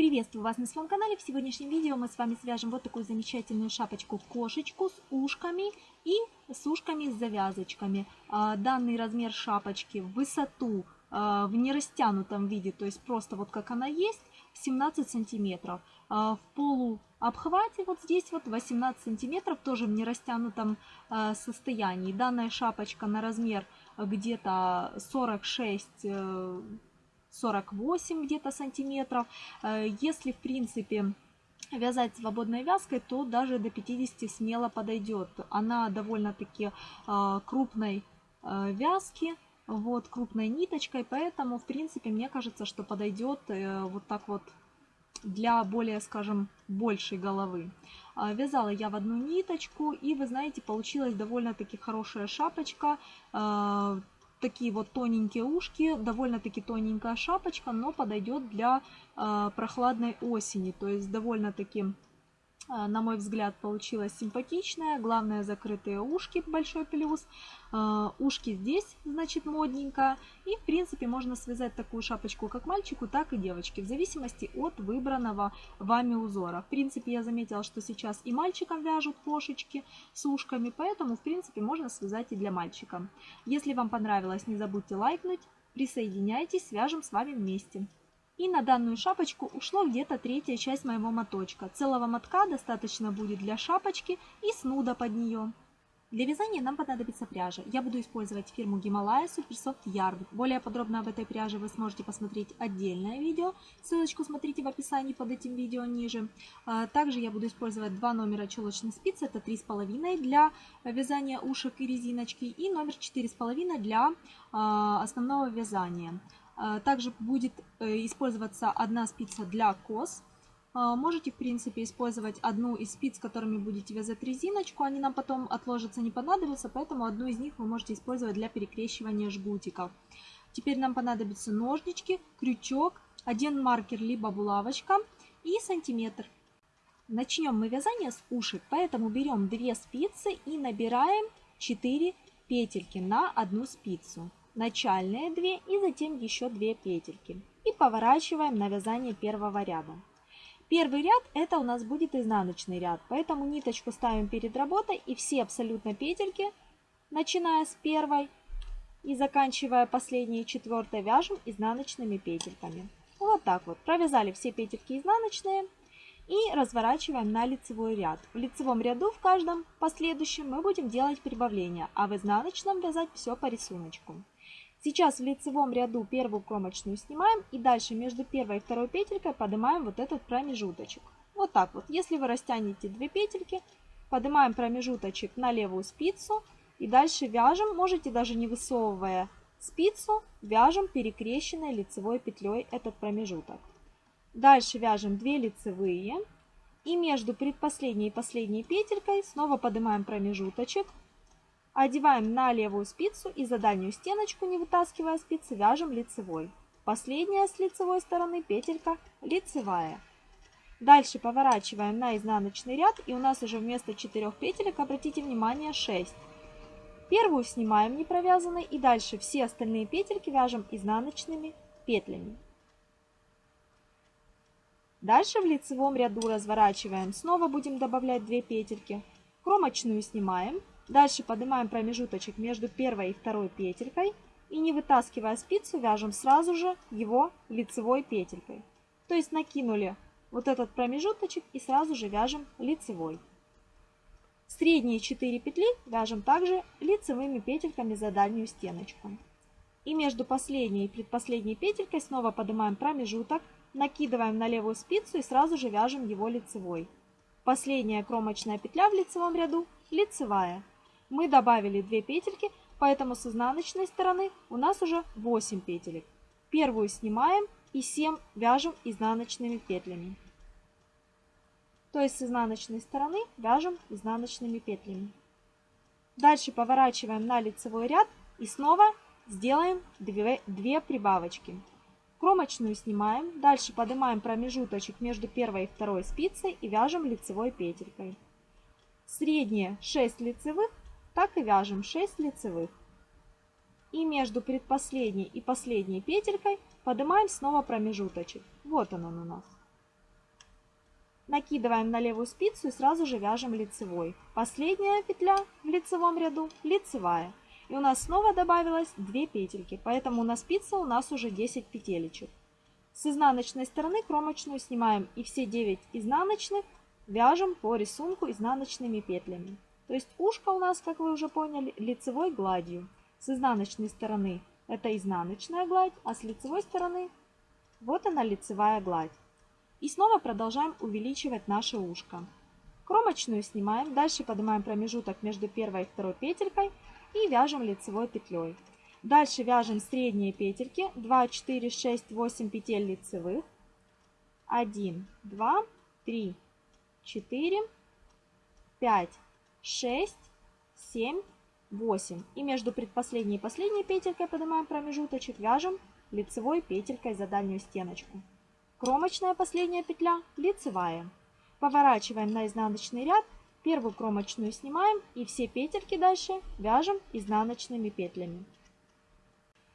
Приветствую вас на своем канале. В сегодняшнем видео мы с вами свяжем вот такую замечательную шапочку-кошечку с ушками и с ушками с завязочками. А, данный размер шапочки в высоту а, в нерастянутом виде, то есть просто вот как она есть, 17 сантиметров. А, в полуобхвате вот здесь вот 18 сантиметров, тоже в нерастянутом состоянии. Данная шапочка на размер где-то 46 48 где-то сантиметров. Э, если, в принципе, вязать свободной вязкой, то даже до 50 смело подойдет. Она довольно-таки э, крупной э, вязки, вот, крупной ниточкой, поэтому, в принципе, мне кажется, что подойдет вот так вот для более, скажем, большей головы. Вязала я в одну ниточку, и, вы знаете, получилась довольно-таки хорошая шапочка такие вот тоненькие ушки, довольно-таки тоненькая шапочка, но подойдет для э, прохладной осени. То есть довольно-таки а, на мой взгляд, получилась симпатичная. Главное, закрытые ушки, большой плюс. А, ушки здесь, значит, модненько. И, в принципе, можно связать такую шапочку как мальчику, так и девочке, в зависимости от выбранного вами узора. В принципе, я заметила, что сейчас и мальчикам вяжут кошечки с ушками, поэтому, в принципе, можно связать и для мальчика. Если вам понравилось, не забудьте лайкнуть, присоединяйтесь, свяжем с вами вместе. И на данную шапочку ушло где-то третья часть моего моточка. Целого мотка достаточно будет для шапочки и снуда под нее. Для вязания нам понадобится пряжа. Я буду использовать фирму Гималая Суперсофт Yarn. Более подробно об этой пряже вы сможете посмотреть отдельное видео. Ссылочку смотрите в описании под этим видео ниже. А, также я буду использовать два номера челочных спиц. Это 3,5 для вязания ушек и резиночки и номер 4,5 для а, основного вязания. А, также будет э, использоваться одна спица для кос. А, можете, в принципе, использовать одну из спиц, которыми будете вязать резиночку. Они нам потом отложатся, не понадобятся, поэтому одну из них вы можете использовать для перекрещивания жгутиков. Теперь нам понадобятся ножнички, крючок, один маркер либо булавочка и сантиметр. Начнем мы вязание с ушек, поэтому берем две спицы и набираем 4 петельки на одну спицу начальные 2 и затем еще 2 петельки. И поворачиваем на вязание первого ряда. Первый ряд это у нас будет изнаночный ряд, поэтому ниточку ставим перед работой и все абсолютно петельки, начиная с первой и заканчивая последней четвертой, вяжем изнаночными петельками. Вот так вот. Провязали все петельки изнаночные и разворачиваем на лицевой ряд. В лицевом ряду в каждом последующем мы будем делать прибавление, а в изнаночном вязать все по рисунку. Сейчас в лицевом ряду первую кромочную снимаем и дальше между первой и второй петелькой поднимаем вот этот промежуточек. Вот так вот. Если вы растянете две петельки, поднимаем промежуточек на левую спицу и дальше вяжем, можете даже не высовывая спицу, вяжем перекрещенной лицевой петлей этот промежуток. Дальше вяжем 2 лицевые и между предпоследней и последней петелькой снова поднимаем промежуточек, Одеваем на левую спицу и за дальнюю стеночку, не вытаскивая спицы, вяжем лицевой. Последняя с лицевой стороны петелька лицевая. Дальше поворачиваем на изнаночный ряд и у нас уже вместо 4 петелек, обратите внимание, 6. Первую снимаем не провязанной и дальше все остальные петельки вяжем изнаночными петлями. Дальше в лицевом ряду разворачиваем, снова будем добавлять 2 петельки. Кромочную снимаем Дальше поднимаем промежуточек между первой и второй петелькой и не вытаскивая спицу, вяжем сразу же его лицевой петелькой. То есть накинули вот этот промежуточек и сразу же вяжем лицевой. Средние 4 петли вяжем также лицевыми петельками за дальнюю стеночку. И между последней и предпоследней петелькой снова поднимаем промежуток, накидываем на левую спицу и сразу же вяжем его лицевой. Последняя кромочная петля в лицевом ряду лицевая. Мы добавили 2 петельки, поэтому с изнаночной стороны у нас уже 8 петелек. Первую снимаем и 7 вяжем изнаночными петлями. То есть с изнаночной стороны вяжем изнаночными петлями. Дальше поворачиваем на лицевой ряд и снова сделаем 2, 2 прибавочки. Кромочную снимаем, дальше поднимаем промежуточек между первой и второй спицей и вяжем лицевой петелькой. Средние 6 лицевых так и вяжем 6 лицевых. И между предпоследней и последней петелькой поднимаем снова промежуточек. Вот он, он у нас. накидываем на левую спицу и сразу же вяжем лицевой. Последняя петля в лицевом ряду лицевая. И у нас снова добавилось 2 петельки, поэтому на спице у нас уже 10 петелечек. С изнаночной стороны кромочную снимаем и все 9 изнаночных вяжем по рисунку изнаночными петлями. То есть ушко у нас, как вы уже поняли, лицевой гладью. С изнаночной стороны это изнаночная гладь, а с лицевой стороны вот она лицевая гладь. И снова продолжаем увеличивать наше ушко. Кромочную снимаем, дальше поднимаем промежуток между первой и второй петелькой и вяжем лицевой петлей. Дальше вяжем средние петельки 2, 4, 6, 8 петель лицевых. 1, 2, 3, 4, 5, 6, 7, 8. И между предпоследней и последней петелькой поднимаем промежуточек, вяжем лицевой петелькой за дальнюю стеночку. Кромочная последняя петля, лицевая. Поворачиваем на изнаночный ряд, первую кромочную снимаем и все петельки дальше вяжем изнаночными петлями.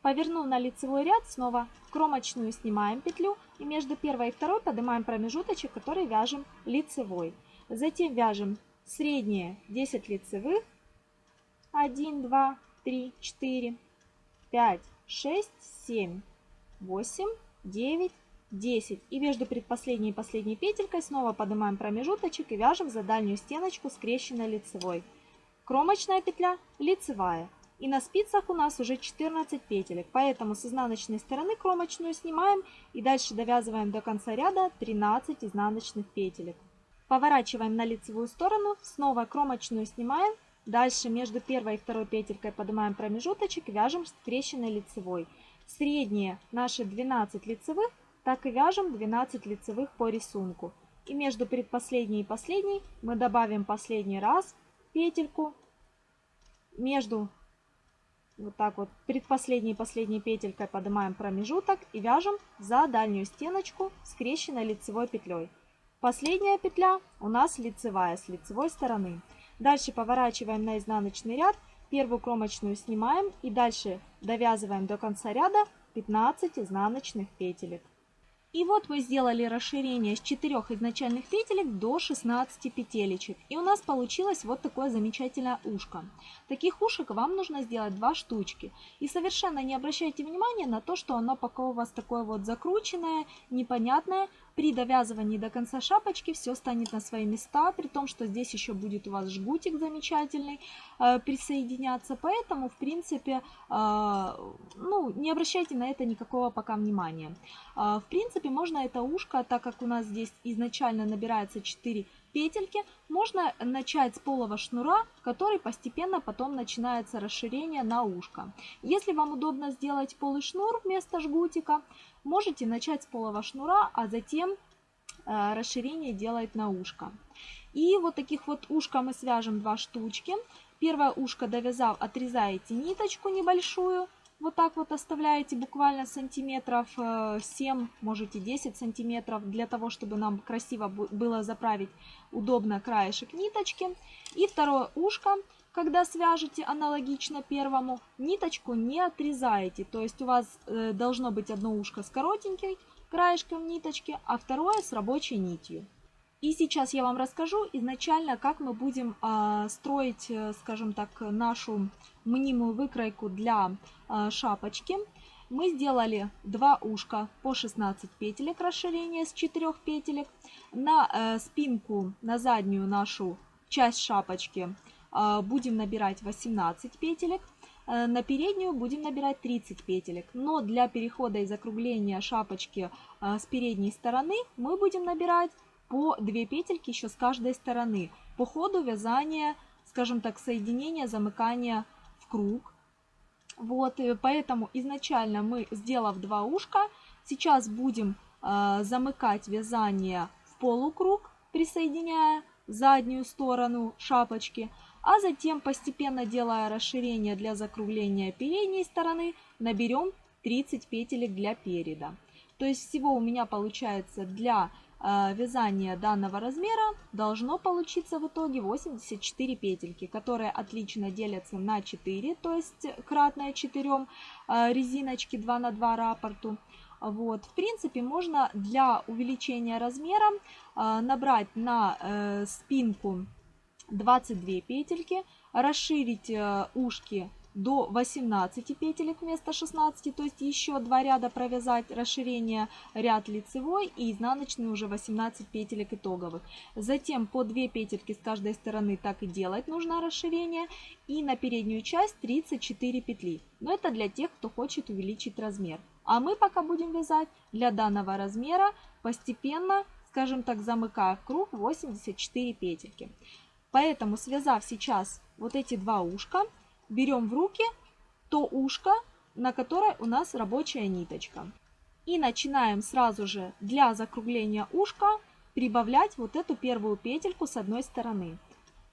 Повернув на лицевой ряд, снова кромочную снимаем петлю и между первой и второй поднимаем промежуточек, который вяжем лицевой. Затем вяжем средние 10 лицевых, 1, 2, 3, 4, 5, 6, 7, 8, 9, 10. И между предпоследней и последней петелькой снова поднимаем промежуточек и вяжем за дальнюю стеночку скрещенной лицевой. Кромочная петля, лицевая. И на спицах у нас уже 14 петелек, поэтому с изнаночной стороны кромочную снимаем и дальше довязываем до конца ряда 13 изнаночных петелек. Поворачиваем на лицевую сторону, снова кромочную снимаем, дальше между первой и второй петелькой поднимаем промежуточек, вяжем скрещенной лицевой. Средние наши 12 лицевых так и вяжем 12 лицевых по рисунку. И между предпоследней и последней мы добавим последний раз петельку. Между вот так вот предпоследней и последней петелькой поднимаем промежуток и вяжем за дальнюю стеночку скрещенной лицевой петлей. Последняя петля у нас лицевая с лицевой стороны. Дальше поворачиваем на изнаночный ряд, первую кромочную снимаем и дальше довязываем до конца ряда 15 изнаночных петелек. И вот мы сделали расширение с 4 изначальных петелек до 16 петелечек. И у нас получилось вот такое замечательное ушко. Таких ушек вам нужно сделать два штучки. И совершенно не обращайте внимания на то, что оно пока у вас такое вот закрученное, непонятное. При довязывании до конца шапочки все станет на свои места, при том, что здесь еще будет у вас жгутик замечательный э, присоединяться. Поэтому, в принципе, э, ну, не обращайте на это никакого пока внимания. Э, в принципе, можно это ушко, так как у нас здесь изначально набирается 4 петельки, можно начать с полого шнура, который постепенно потом начинается расширение на ушко. Если вам удобно сделать полый шнур вместо жгутика, можете начать с полого шнура, а затем э, расширение делать на ушко. И вот таких вот ушка мы свяжем два штучки. Первое ушко довязав, отрезаете ниточку небольшую, вот так вот оставляете буквально сантиметров 7, э, можете 10 сантиметров, для того, чтобы нам красиво было заправить удобно краешек ниточки. И второе ушко, когда свяжете аналогично первому, ниточку не отрезаете. То есть у вас э, должно быть одно ушко с коротенькой краешком ниточки, а второе с рабочей нитью. И сейчас я вам расскажу изначально, как мы будем э, строить, скажем так, нашу мнимую выкройку для э, шапочки. Мы сделали два ушка по 16 петелек расширения с 4 петелек. На э, спинку, на заднюю нашу часть шапочки будем набирать 18 петелек. Э, на переднюю будем набирать 30 петелек. Но для перехода и закругления шапочки э, с передней стороны мы будем набирать по 2 петельки еще с каждой стороны. По ходу вязания, скажем так, соединения, замыкания в круг. Вот, поэтому изначально мы, сделав два ушка, сейчас будем э, замыкать вязание в полукруг, присоединяя заднюю сторону шапочки, а затем постепенно делая расширение для закругления передней стороны, наберем 30 петелек для переда. То есть всего у меня получается для Э, вязания данного размера должно получиться в итоге 84 петельки, которые отлично делятся на 4, то есть кратное 4 э, резиночки 2 на 2 раппорту. Вот. В принципе, можно для увеличения размера э, набрать на спинку 22 петельки, расширить э, ушки до 18 петелек вместо 16, то есть еще два ряда провязать, расширение ряд лицевой и изнаночный уже 18 петелек итоговых. Затем по 2 петельки с каждой стороны так и делать нужно расширение и на переднюю часть 34 петли. Но это для тех, кто хочет увеличить размер. А мы пока будем вязать для данного размера постепенно, скажем так, замыкая круг 84 петельки. Поэтому связав сейчас вот эти два ушка, берем в руки то ушко, на которое у нас рабочая ниточка. И начинаем сразу же для закругления ушка прибавлять вот эту первую петельку с одной стороны.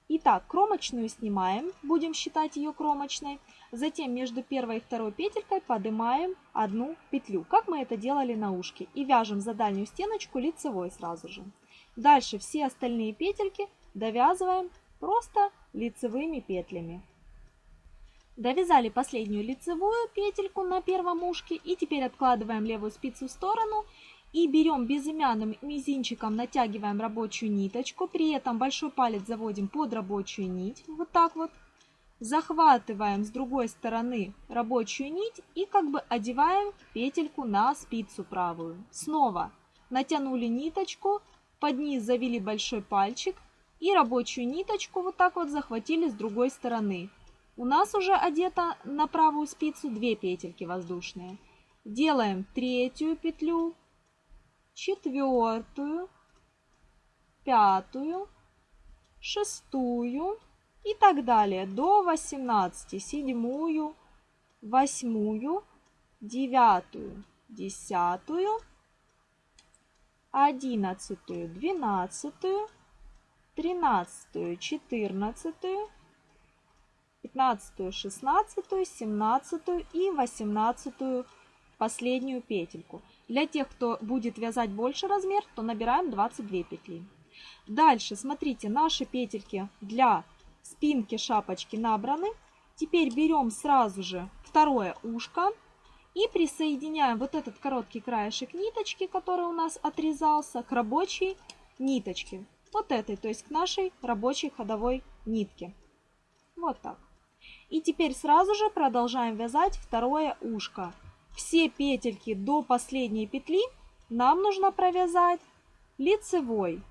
Итак, кромочную снимаем, будем считать ее кромочной. Затем между первой и второй петелькой поднимаем одну петлю, как мы это делали на ушке. И вяжем за дальнюю стеночку лицевой сразу же. Дальше все остальные петельки довязываем просто лицевыми петлями. Довязали последнюю лицевую петельку на первом ушке и теперь откладываем левую спицу в сторону и берем безымянным мизинчиком, натягиваем рабочую ниточку, при этом большой палец заводим под рабочую нить, вот так вот. Захватываем с другой стороны рабочую нить и как бы одеваем петельку на спицу правую. Снова натянули ниточку, под низ завели большой пальчик и рабочую ниточку вот так вот захватили с другой стороны. У нас уже одето на правую спицу 2 петельки воздушные. Делаем третью петлю, четвертую, пятую, шестую и так далее до 18. Седьмую, восьмую, девятую, десятую, одиннадцатую, двенадцатую, тринадцатую, четырнадцатую, 15, 16, 17 и 18 последнюю петельку. Для тех, кто будет вязать больше размер, то набираем 22 петли. Дальше, смотрите, наши петельки для спинки шапочки набраны. Теперь берем сразу же второе ушко и присоединяем вот этот короткий краешек ниточки, который у нас отрезался, к рабочей ниточке. Вот этой, то есть к нашей рабочей ходовой нитке. Вот так. И теперь сразу же продолжаем вязать второе ушко. Все петельки до последней петли нам нужно провязать лицевой.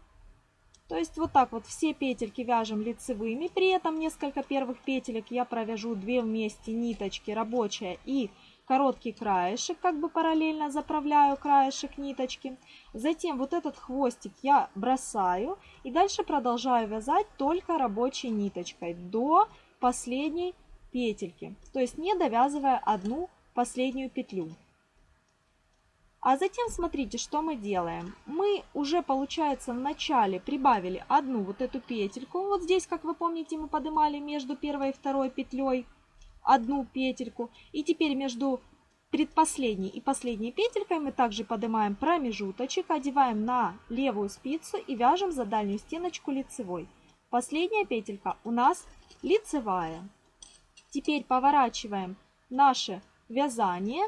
То есть вот так вот все петельки вяжем лицевыми. При этом несколько первых петелек я провяжу две вместе ниточки рабочая и короткий краешек, как бы параллельно заправляю краешек ниточки. Затем вот этот хвостик я бросаю и дальше продолжаю вязать только рабочей ниточкой до последней петельки, то есть не довязывая одну последнюю петлю. А затем смотрите, что мы делаем. Мы уже, получается, в начале прибавили одну вот эту петельку. Вот здесь, как вы помните, мы поднимали между первой и второй петлей одну петельку. И теперь между предпоследней и последней петелькой мы также поднимаем промежуточек, одеваем на левую спицу и вяжем за дальнюю стеночку лицевой. Последняя петелька у нас лицевая. Теперь поворачиваем наше вязание.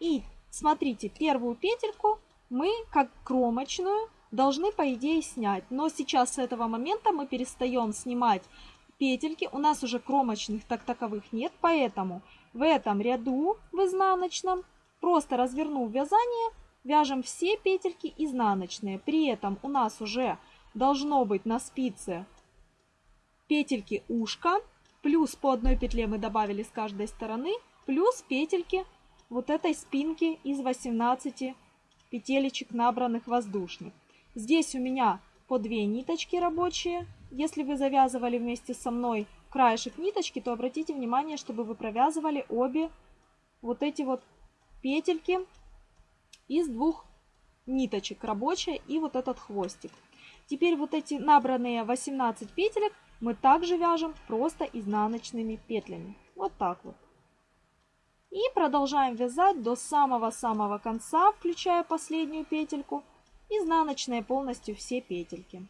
И смотрите, первую петельку мы как кромочную должны по идее снять. Но сейчас с этого момента мы перестаем снимать петельки. У нас уже кромочных так таковых нет, поэтому в этом ряду в изнаночном, просто развернув вязание, вяжем все петельки изнаночные. При этом у нас уже должно быть на спице петельки ушка Плюс по одной петле мы добавили с каждой стороны, плюс петельки вот этой спинки из 18 петелечек набранных воздушных. Здесь у меня по две ниточки рабочие. Если вы завязывали вместе со мной краешек ниточки, то обратите внимание, чтобы вы провязывали обе вот эти вот петельки из двух ниточек рабочая и вот этот хвостик. Теперь вот эти набранные 18 петелек мы также вяжем просто изнаночными петлями. Вот так вот. И продолжаем вязать до самого-самого конца, включая последнюю петельку, изнаночные полностью все петельки.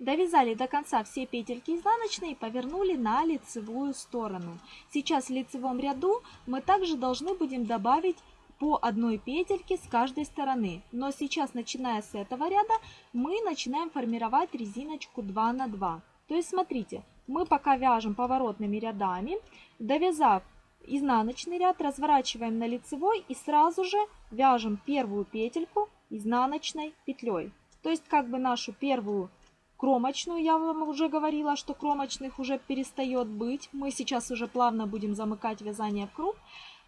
Довязали до конца все петельки изнаночные и повернули на лицевую сторону. Сейчас в лицевом ряду мы также должны будем добавить по одной петельке с каждой стороны. Но сейчас, начиная с этого ряда, мы начинаем формировать резиночку 2 на 2. То есть, смотрите, мы пока вяжем поворотными рядами, довязав изнаночный ряд, разворачиваем на лицевой и сразу же вяжем первую петельку изнаночной петлей. То есть, как бы нашу первую кромочную, я вам уже говорила, что кромочных уже перестает быть. Мы сейчас уже плавно будем замыкать вязание в круг,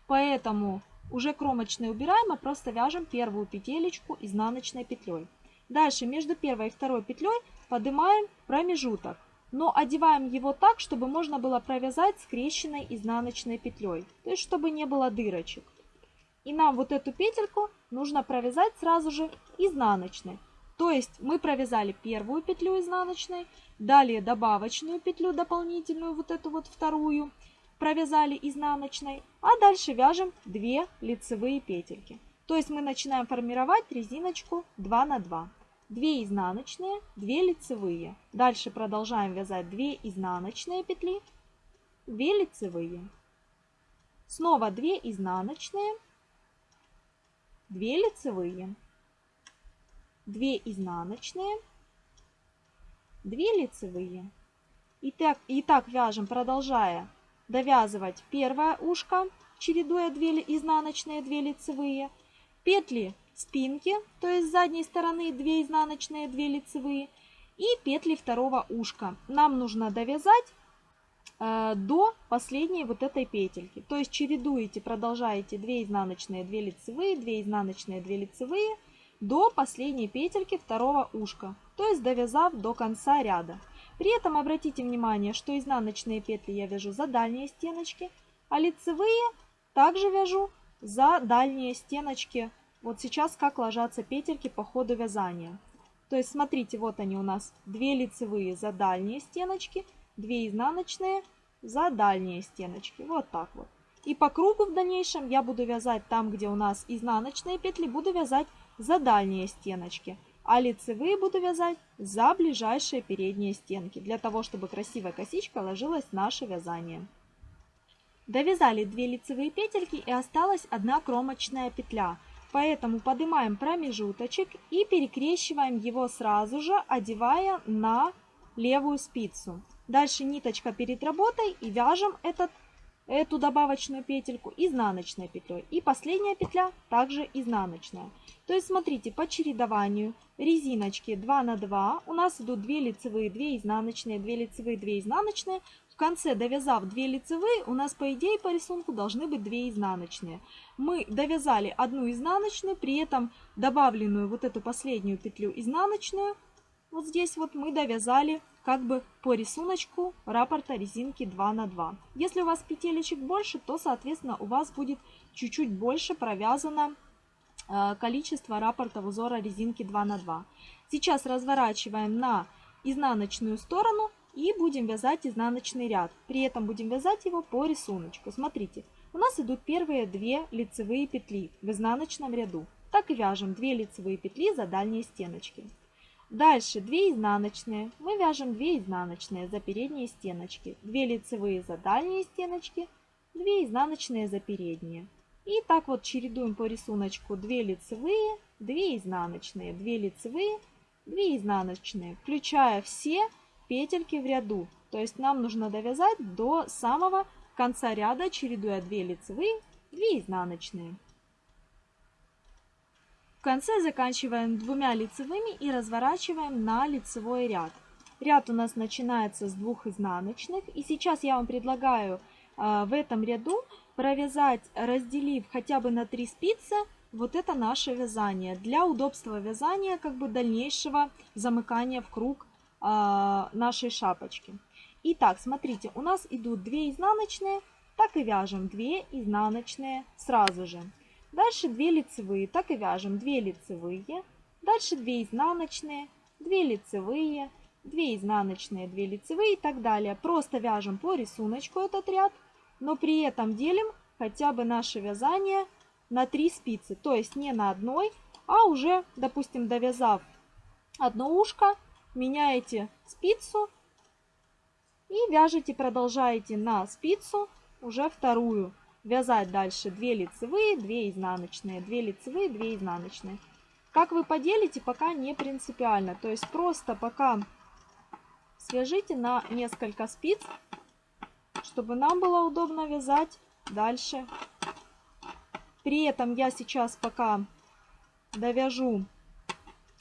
поэтому уже кромочные убираем, а просто вяжем первую петелечку изнаночной петлей. Дальше между первой и второй петлей поднимаем промежуток, но одеваем его так, чтобы можно было провязать скрещенной изнаночной петлей, то есть чтобы не было дырочек. И нам вот эту петельку нужно провязать сразу же изнаночной. То есть мы провязали первую петлю изнаночной, далее добавочную петлю дополнительную, вот эту вот вторую, провязали изнаночной, а дальше вяжем 2 лицевые петельки. То есть мы начинаем формировать резиночку 2 на 2. 2 изнаночные, 2 лицевые. Дальше продолжаем вязать 2 изнаночные петли, 2 лицевые. Снова 2 изнаночные, 2 лицевые. 2 изнаночные, 2 лицевые. И так, и так вяжем, продолжая довязывать первое ушко, чередуя 2 изнаночные, 2 лицевые, петли спинки, то есть с задней стороны 2 изнаночные, 2 лицевые, и петли второго ушка. Нам нужно довязать э, до последней вот этой петельки. То есть чередуете, продолжаете 2 изнаночные, 2 лицевые, 2 изнаночные, 2 лицевые, до последней петельки второго ушка, то есть довязав до конца ряда. При этом обратите внимание, что изнаночные петли я вяжу за дальние стеночки, а лицевые также вяжу за дальние стеночки. Вот сейчас как ложатся петельки по ходу вязания. То есть смотрите, вот они у нас 2 лицевые за дальние стеночки, 2 изнаночные за дальние стеночки. Вот так вот. И по кругу в дальнейшем я буду вязать там, где у нас изнаночные петли, буду вязать за дальние стеночки, а лицевые буду вязать за ближайшие передние стенки, для того, чтобы красивая косичка ложилась в наше вязание. Довязали 2 лицевые петельки и осталась одна кромочная петля. Поэтому поднимаем промежуточек и перекрещиваем его сразу же, одевая на левую спицу. Дальше ниточка перед работой и вяжем этот эту добавочную петельку изнаночной петлей. И последняя петля также изнаночная. То есть смотрите, по чередованию резиночки 2 на 2 у нас идут 2 лицевые, 2 изнаночные, 2 лицевые, 2 изнаночные. В конце, довязав 2 лицевые, у нас по идее по рисунку должны быть 2 изнаночные. Мы довязали одну изнаночную, при этом добавленную вот эту последнюю петлю изнаночную, вот здесь вот мы довязали как бы по рисунку раппорта резинки 2 на 2. Если у вас петелечек больше, то, соответственно, у вас будет чуть-чуть больше провязано количество раппорта узора резинки 2 на 2. Сейчас разворачиваем на изнаночную сторону и будем вязать изнаночный ряд. При этом будем вязать его по рисунку. Смотрите, у нас идут первые две лицевые петли в изнаночном ряду. Так и вяжем 2 лицевые петли за дальние стеночки. Дальше 2 изнаночные. Мы вяжем 2 изнаночные за передние стеночки, 2 лицевые за дальние стеночки, 2 изнаночные за передние. И так вот чередуем по рисунку 2 лицевые, 2 изнаночные, 2 лицевые, 2 изнаночные, включая все петельки в ряду. То есть нам нужно довязать до самого конца ряда, чередуя 2 лицевые, 2 изнаночные. В конце заканчиваем двумя лицевыми и разворачиваем на лицевой ряд. Ряд у нас начинается с двух изнаночных. И сейчас я вам предлагаю в этом ряду провязать, разделив хотя бы на 3 спицы, вот это наше вязание. Для удобства вязания, как бы дальнейшего замыкания в круг э, нашей шапочки. Итак, смотрите, у нас идут 2 изнаночные, так и вяжем 2 изнаночные сразу же. Дальше 2 лицевые, так и вяжем 2 лицевые. Дальше 2 изнаночные, 2 лицевые, 2 изнаночные, 2 лицевые и так далее. Просто вяжем по рисунку этот ряд, но при этом делим хотя бы наше вязание на 3 спицы. То есть не на одной, а уже, допустим, довязав одно ушко, меняете спицу и вяжете, продолжаете на спицу уже вторую. Вязать дальше 2 лицевые, 2 изнаночные, 2 лицевые, 2 изнаночные. Как вы поделите, пока не принципиально. То есть просто пока свяжите на несколько спиц, чтобы нам было удобно вязать дальше. При этом я сейчас пока довяжу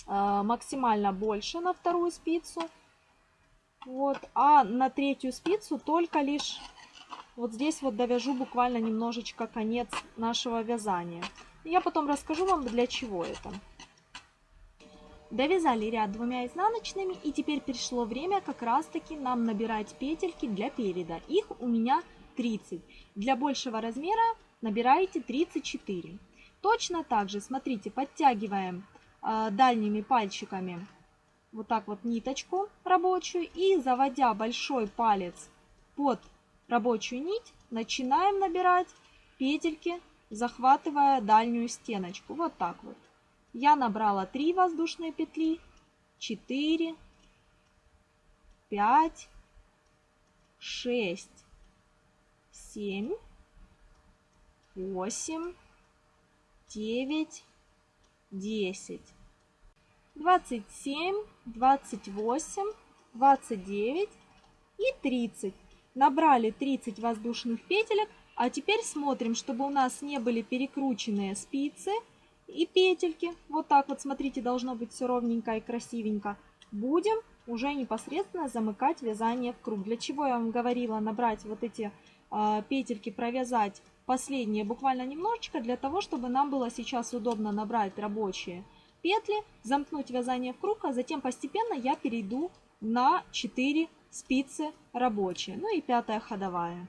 э, максимально больше на вторую спицу. Вот, а на третью спицу только лишь вот здесь вот довяжу буквально немножечко конец нашего вязания. Я потом расскажу вам, для чего это. Довязали ряд двумя изнаночными и теперь пришло время как раз таки нам набирать петельки для переда. Их у меня 30. Для большего размера набираете 34. Точно так же, смотрите, подтягиваем э, дальними пальчиками вот так вот ниточку рабочую и заводя большой палец под рабочую нить, начинаем набирать петельки, захватывая дальнюю стеночку. Вот так вот. Я набрала 3 воздушные петли, 4, 5, 6, 7, 8, 9, 10, 27, 28, 29 и 30. Набрали 30 воздушных петелек, а теперь смотрим, чтобы у нас не были перекрученные спицы и петельки. Вот так вот, смотрите, должно быть все ровненько и красивенько. Будем уже непосредственно замыкать вязание в круг. Для чего я вам говорила набрать вот эти э, петельки, провязать последние буквально немножечко, для того, чтобы нам было сейчас удобно набрать рабочие петли, замкнуть вязание в круг, а затем постепенно я перейду на 4 спицы рабочие, ну и пятая ходовая.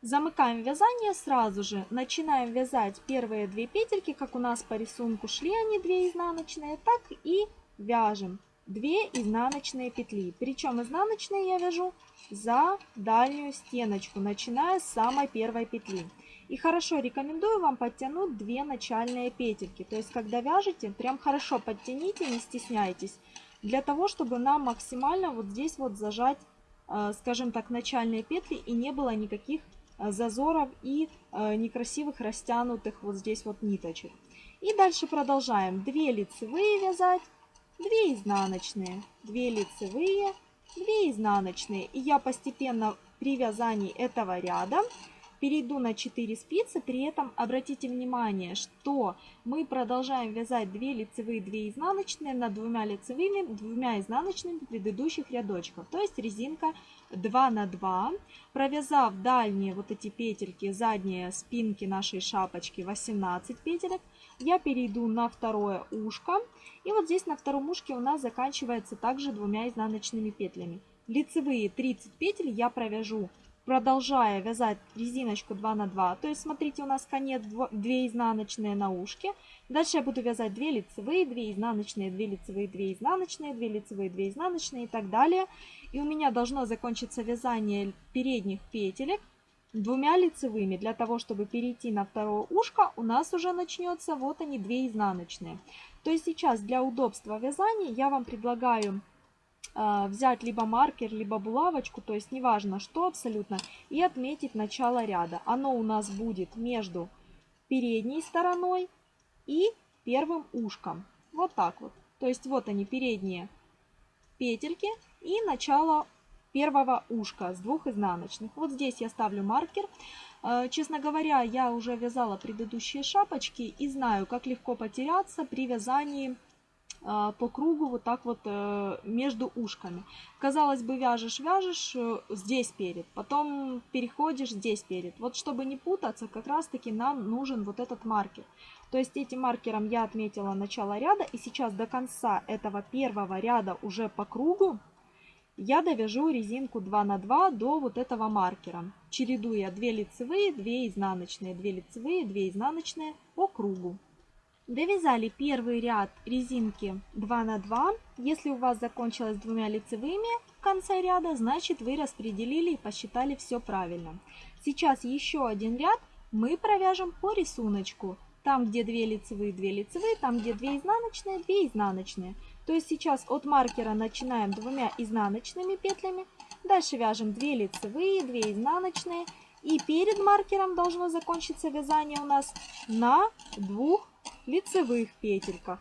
Замыкаем вязание сразу же, начинаем вязать первые две петельки, как у нас по рисунку шли они 2 изнаночные, так и вяжем 2 изнаночные петли. Причем изнаночные я вяжу за дальнюю стеночку, начиная с самой первой петли. И хорошо рекомендую вам подтянуть 2 начальные петельки. То есть, когда вяжете, прям хорошо подтяните, не стесняйтесь для того, чтобы нам максимально вот здесь вот зажать, э, скажем так, начальные петли и не было никаких зазоров и э, некрасивых растянутых вот здесь вот ниточек. И дальше продолжаем. 2 лицевые вязать, 2 изнаночные, 2 лицевые, 2 изнаночные. И я постепенно при вязании этого ряда перейду на 4 спицы, при этом обратите внимание, что мы продолжаем вязать 2 лицевые, 2 изнаночные над двумя лицевыми, двумя изнаночными предыдущих рядочков, то есть резинка 2 на 2. Провязав дальние вот эти петельки, задние спинки нашей шапочки 18 петелек, я перейду на второе ушко. И вот здесь на втором ушке у нас заканчивается также двумя изнаночными петлями. Лицевые 30 петель я провяжу продолжая вязать резиночку 2 на 2. То есть, смотрите, у нас конец 2 изнаночные на ушке. Дальше я буду вязать 2 лицевые, 2 изнаночные, 2 лицевые, 2 изнаночные, 2 лицевые, 2 изнаночные и так далее. И у меня должно закончиться вязание передних петелек двумя лицевыми. Для того, чтобы перейти на второе ушко, у нас уже начнется вот они 2 изнаночные. То есть сейчас для удобства вязания я вам предлагаю а, взять либо маркер, либо булавочку, то есть неважно что абсолютно, и отметить начало ряда. Оно у нас будет между передней стороной и первым ушком. Вот так вот. То есть вот они передние петельки и начало первого ушка с двух изнаночных. Вот здесь я ставлю маркер. А, честно говоря, я уже вязала предыдущие шапочки и знаю, как легко потеряться при вязании а, по кругу вот так вот э, между ушками. Казалось бы, вяжешь, вяжешь э, здесь перед, потом переходишь здесь перед. Вот чтобы не путаться, как раз таки нам нужен вот этот маркер. То есть этим маркером я отметила начало ряда, и сейчас до конца этого первого ряда уже по кругу я довяжу резинку 2 на 2 до вот этого маркера, чередуя 2 лицевые, 2 изнаночные, 2 лицевые, 2 изнаночные по кругу. Довязали первый ряд резинки 2 на 2. Если у вас закончилось двумя лицевыми в конце ряда, значит вы распределили и посчитали все правильно. Сейчас еще один ряд мы провяжем по рисунку. Там, где 2 лицевые, 2 лицевые, там, где 2 изнаночные, 2 изнаночные. То есть сейчас от маркера начинаем двумя изнаночными петлями. Дальше вяжем 2 лицевые, 2 изнаночные. И перед маркером должно закончиться вязание у нас на двух лицевых петельках.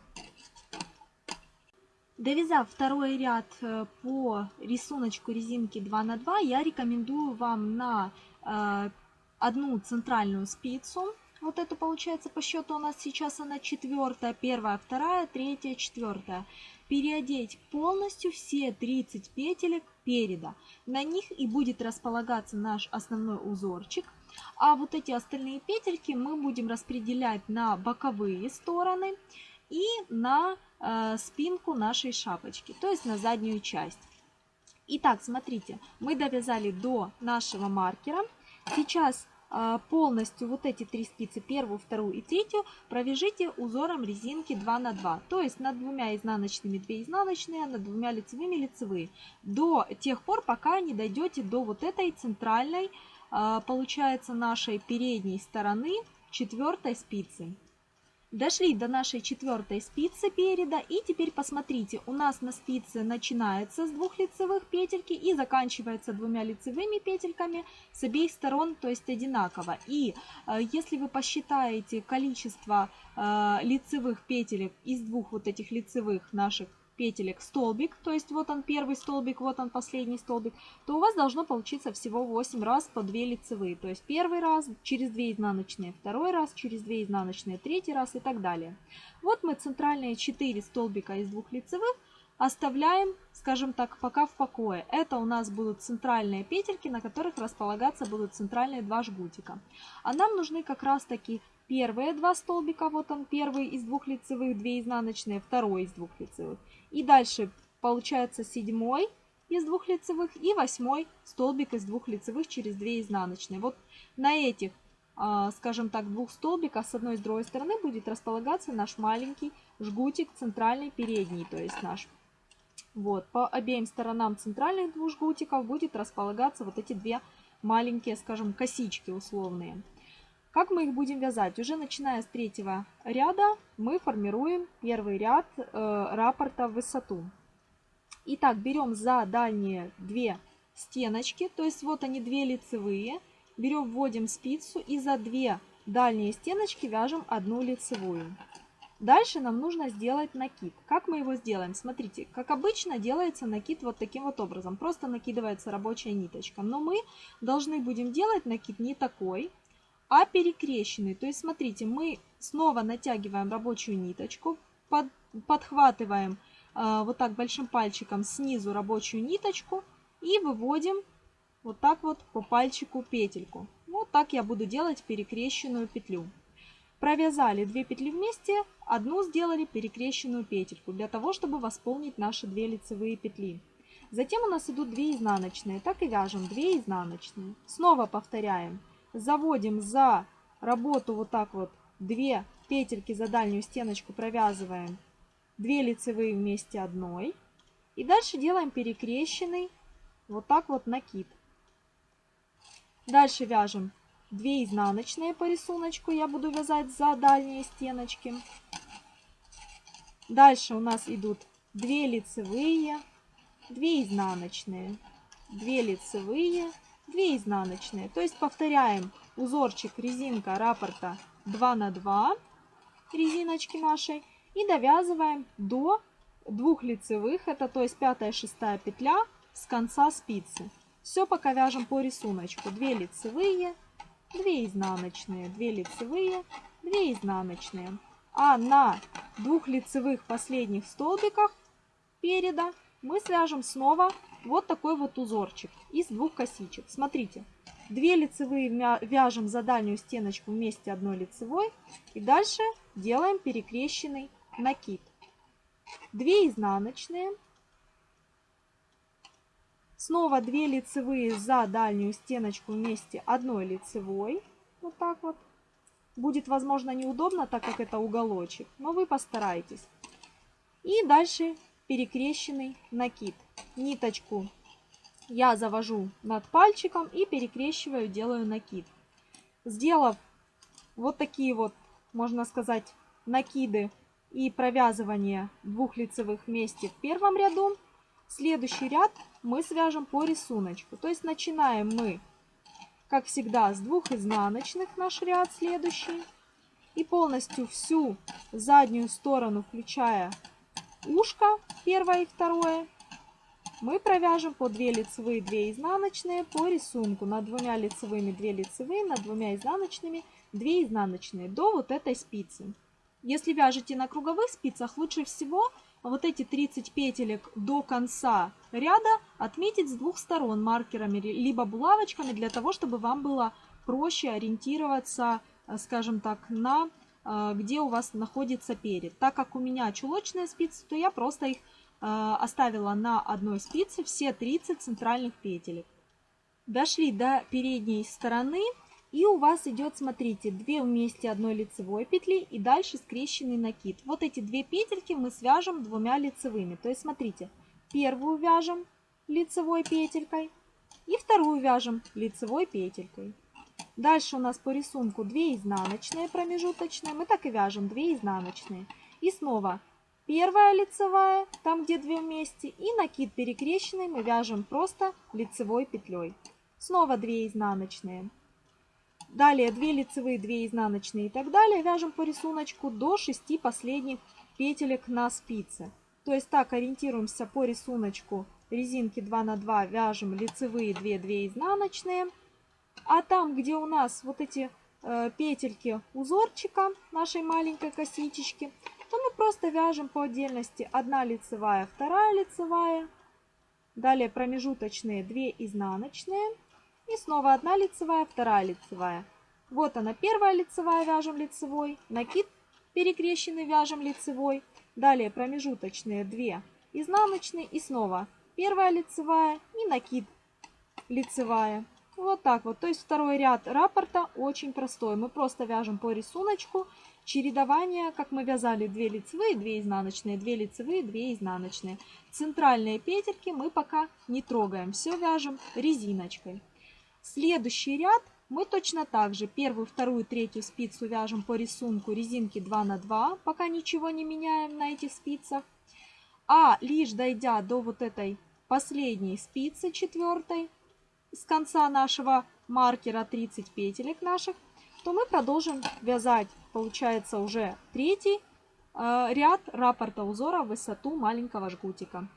Довязав второй ряд э, по рисунку резинки 2 на 2, я рекомендую вам на э, одну центральную спицу, вот эту получается по счету у нас сейчас она четвертая, первая, вторая, третья, четвертая, переодеть полностью все 30 петелек переда. На них и будет располагаться наш основной узорчик. А вот эти остальные петельки мы будем распределять на боковые стороны и на э, спинку нашей шапочки, то есть на заднюю часть. Итак, смотрите, мы довязали до нашего маркера. Сейчас полностью вот эти три спицы, первую, вторую и третью, провяжите узором резинки 2 на 2. То есть над двумя изнаночными 2 изнаночные, над двумя лицевыми лицевые. До тех пор, пока не дойдете до вот этой центральной, э, получается, нашей передней стороны четвертой спицы. Дошли до нашей четвертой спицы переда и теперь посмотрите, у нас на спице начинается с двух лицевых петельки и заканчивается двумя лицевыми петельками с обеих сторон, то есть одинаково. И э, если вы посчитаете количество э, лицевых петелек из двух вот этих лицевых наших петелек столбик, то есть вот он первый столбик, вот он последний столбик, то у вас должно получиться всего 8 раз по 2 лицевые. То есть первый раз через 2 изнаночные, второй раз через 2 изнаночные, третий раз и так далее. Вот мы центральные 4 столбика из двух лицевых оставляем, скажем так, пока в покое. Это у нас будут центральные петельки, на которых располагаться будут центральные два жгутика. А нам нужны как раз таки первые два столбика, вот он первый из двух лицевых, 2 изнаночные, второй из двух лицевых. И дальше получается седьмой из двух лицевых и восьмой столбик из двух лицевых через 2 изнаночные. Вот на этих, а, скажем так, двух столбиках с одной и с другой стороны будет располагаться наш маленький жгутик центральный передний, то есть наш. Вот, по обеим сторонам центральных двух жгутиков будет располагаться вот эти две маленькие, скажем, косички условные. Как мы их будем вязать? Уже начиная с третьего ряда мы формируем первый ряд э, раппорта в высоту. Итак, берем за дальние две стеночки, то есть вот они две лицевые. Берем, вводим спицу и за две дальние стеночки вяжем одну лицевую. Дальше нам нужно сделать накид. Как мы его сделаем? Смотрите, как обычно делается накид вот таким вот образом. Просто накидывается рабочая ниточка. Но мы должны будем делать накид не такой, а перекрещенный. То есть, смотрите, мы снова натягиваем рабочую ниточку, под, подхватываем э, вот так большим пальчиком снизу рабочую ниточку и выводим вот так вот по пальчику петельку. Вот так я буду делать перекрещенную петлю. Провязали 2 петли вместе, одну сделали перекрещенную петельку, для того, чтобы восполнить наши 2 лицевые петли. Затем у нас идут 2 изнаночные, так и вяжем 2 изнаночные. Снова повторяем заводим за работу вот так вот 2 петельки за дальнюю стеночку, провязываем 2 лицевые вместе одной. И дальше делаем перекрещенный вот так вот накид. Дальше вяжем 2 изнаночные по рисунку, я буду вязать за дальние стеночки. Дальше у нас идут 2 лицевые, 2 изнаночные, 2 лицевые, 2 изнаночные. То есть повторяем узорчик резинка раппорта 2 на 2 резиночки нашей и довязываем до двух лицевых, это то есть пятая шестая петля с конца спицы. Все пока вяжем по рисунку. 2 лицевые, 2 изнаночные, 2 лицевые, 2 изнаночные. А на двух лицевых последних столбиках переда мы свяжем снова вот такой вот узорчик из двух косичек. Смотрите, две лицевые вяжем за дальнюю стеночку вместе одной лицевой. И дальше делаем перекрещенный накид. Две изнаночные. Снова 2 лицевые за дальнюю стеночку вместе одной лицевой. Вот так вот. Будет, возможно, неудобно, так как это уголочек, но вы постарайтесь. И дальше перекрещенный накид. Ниточку я завожу над пальчиком и перекрещиваю, делаю накид. Сделав вот такие вот можно сказать, накиды и провязывание двух лицевых вместе в первом ряду. Следующий ряд мы свяжем по рисунку. То есть начинаем мы, как всегда, с двух изнаночных наш ряд следующий. И полностью всю заднюю сторону, включая ушко, первое и второе, мы провяжем по 2 лицевые, 2 изнаночные по рисунку. Над двумя лицевыми 2 лицевые, над двумя изнаночными 2 изнаночные до вот этой спицы. Если вяжете на круговых спицах, лучше всего вот эти 30 петелек до конца ряда отметить с двух сторон маркерами, либо булавочками, для того, чтобы вам было проще ориентироваться, э, скажем так, на э, где у вас находится перед. Так как у меня чулочные спицы, то я просто их оставила на одной спице все 30 центральных петелек. Дошли до передней стороны и у вас идет, смотрите, 2 вместе одной лицевой петли и дальше скрещенный накид. Вот эти две петельки мы свяжем двумя лицевыми. То есть, смотрите, первую вяжем лицевой петелькой и вторую вяжем лицевой петелькой. Дальше у нас по рисунку 2 изнаночные промежуточные. Мы так и вяжем 2 изнаночные. И снова первая лицевая, там где 2 вместе, и накид перекрещенный мы вяжем просто лицевой петлей. Снова 2 изнаночные. Далее 2 лицевые, 2 изнаночные и так далее. Вяжем по рисунку до 6 последних петелек на спице. То есть так ориентируемся по рисунку резинки 2 на 2 вяжем лицевые 2, 2 изнаночные. А там, где у нас вот эти э, петельки узорчика нашей маленькой косички, то мы просто вяжем по отдельности 1 лицевая, 2 лицевая. Далее промежуточные 2 изнаночные. И снова одна лицевая, вторая лицевая. Вот она, первая лицевая, вяжем лицевой, накид перекрещенный, вяжем лицевой. Далее промежуточные 2 изнаночные и снова первая лицевая и накид лицевая. Вот так вот. То есть второй ряд раппорта очень простой. Мы просто вяжем по рисунку чередование, как мы вязали 2 лицевые, 2 изнаночные, 2 лицевые, 2 изнаночные. Центральные петельки мы пока не трогаем. Все вяжем резиночкой. Следующий ряд мы точно так же первую, вторую, третью спицу вяжем по рисунку резинки 2 на 2, пока ничего не меняем на этих спицах. А лишь дойдя до вот этой последней спицы, четвертой, с конца нашего маркера 30 петелек наших, то мы продолжим вязать, получается, уже третий э, ряд раппорта узора в высоту маленького жгутика.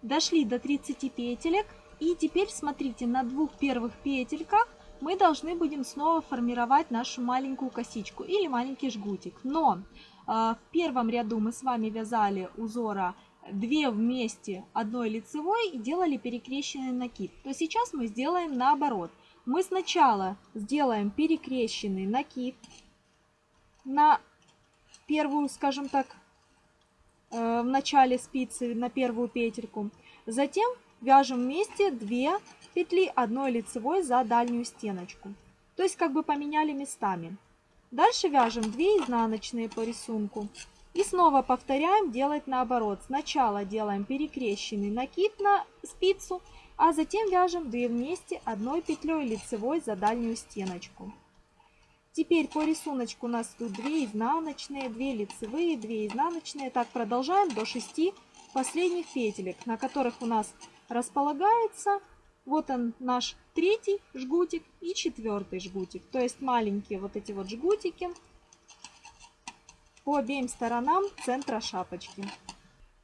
Дошли до 30 петелек. И теперь смотрите, на двух первых петельках мы должны будем снова формировать нашу маленькую косичку или маленький жгутик. Но э, в первом ряду мы с вами вязали узора 2 вместе одной лицевой и делали перекрещенный накид. То сейчас мы сделаем наоборот. Мы сначала сделаем перекрещенный накид на первую, скажем так, э, в начале спицы, на первую петельку. Затем вяжем вместе 2 петли одной лицевой за дальнюю стеночку. То есть как бы поменяли местами. Дальше вяжем 2 изнаночные по рисунку. И снова повторяем делать наоборот. Сначала делаем перекрещенный накид на спицу, а затем вяжем 2 вместе одной петлей лицевой за дальнюю стеночку. Теперь по рисунку у нас тут 2 изнаночные, 2 лицевые, 2 изнаночные. Так продолжаем до 6 последних петелек, на которых у нас располагается. Вот он наш третий жгутик и четвертый жгутик. То есть маленькие вот эти вот жгутики по обеим сторонам центра шапочки.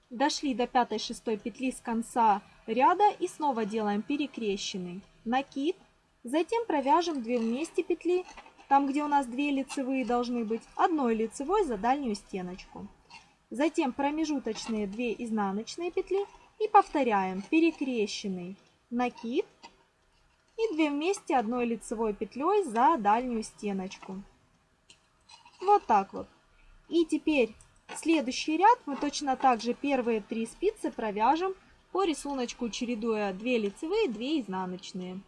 Дошли до пятой шестой петли с конца ряда и снова делаем перекрещенный накид. Затем провяжем 2 вместе петли, там где у нас 2 лицевые должны быть, одной лицевой за дальнюю стеночку. Затем промежуточные 2 изнаночные петли и повторяем перекрещенный накид и 2 вместе одной лицевой петлей за дальнюю стеночку. Вот так вот. И теперь следующий ряд мы точно так же первые три спицы провяжем по рисунку, чередуя 2 лицевые, 2 изнаночные.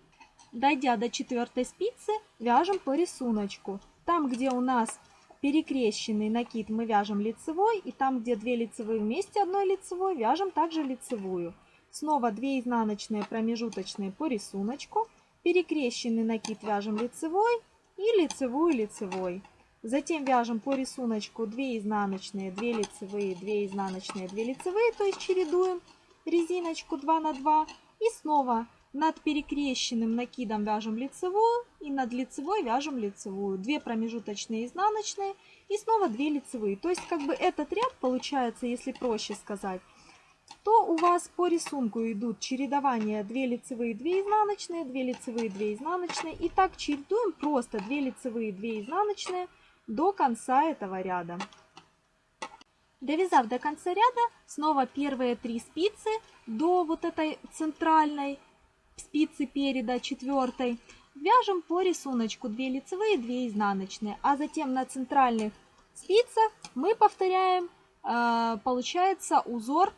Дойдя до четвертой спицы, вяжем по рисунку. Там, где у нас перекрещенный накид мы вяжем лицевой, и там, где 2 лицевые вместе одной лицевой, вяжем также лицевую. Снова 2 изнаночные промежуточные по рисунку, перекрещенный накид вяжем лицевой и лицевую лицевой. Затем вяжем по рисунку 2 изнаночные, 2 лицевые, 2 изнаночные, 2 лицевые, то есть чередуем резиночку 2 на 2. И снова над перекрещенным накидом вяжем лицевую и над лицевой вяжем лицевую. 2 промежуточные изнаночные и снова 2 лицевые. То есть как бы этот ряд получается, если проще сказать, то у вас по рисунку идут чередования 2 лицевые, 2 изнаночные, 2 лицевые, 2 изнаночные. И так чередуем просто 2 лицевые, 2 изнаночные до конца этого ряда. Довязав до конца ряда, снова первые три спицы до вот этой центральной спицы переда, четвертой, вяжем по рисунку 2 лицевые, 2 изнаночные, а затем на центральных спицах мы повторяем, э, получается, узор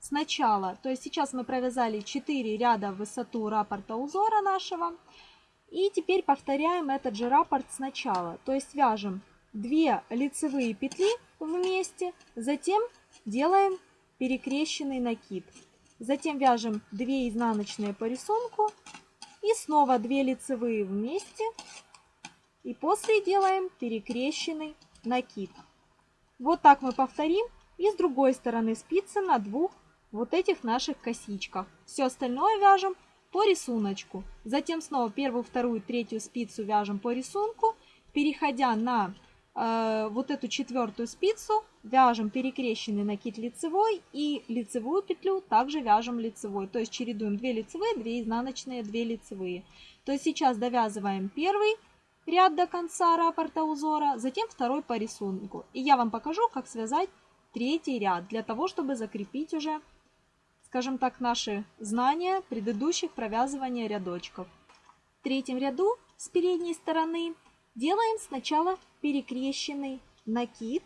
сначала. То есть сейчас мы провязали 4 ряда в высоту раппорта узора нашего. И теперь повторяем этот же раппорт сначала. То есть вяжем 2 лицевые петли вместе, затем делаем перекрещенный накид. Затем вяжем 2 изнаночные по рисунку и снова 2 лицевые вместе. И после делаем перекрещенный накид. Вот так мы повторим и с другой стороны спицы на двух вот этих наших косичках. Все остальное вяжем по рисунку. Затем снова первую, вторую, третью спицу вяжем по рисунку. Переходя на вот эту четвертую спицу, вяжем перекрещенный накид лицевой и лицевую петлю также вяжем лицевой. То есть чередуем 2 лицевые, 2 изнаночные, 2 лицевые. То есть сейчас довязываем первый ряд до конца раппорта узора, затем второй по рисунку. И я вам покажу, как связать третий ряд, для того, чтобы закрепить уже скажем так, наши знания предыдущих провязывания рядочков. В третьем ряду с передней стороны делаем сначала перекрещенный накид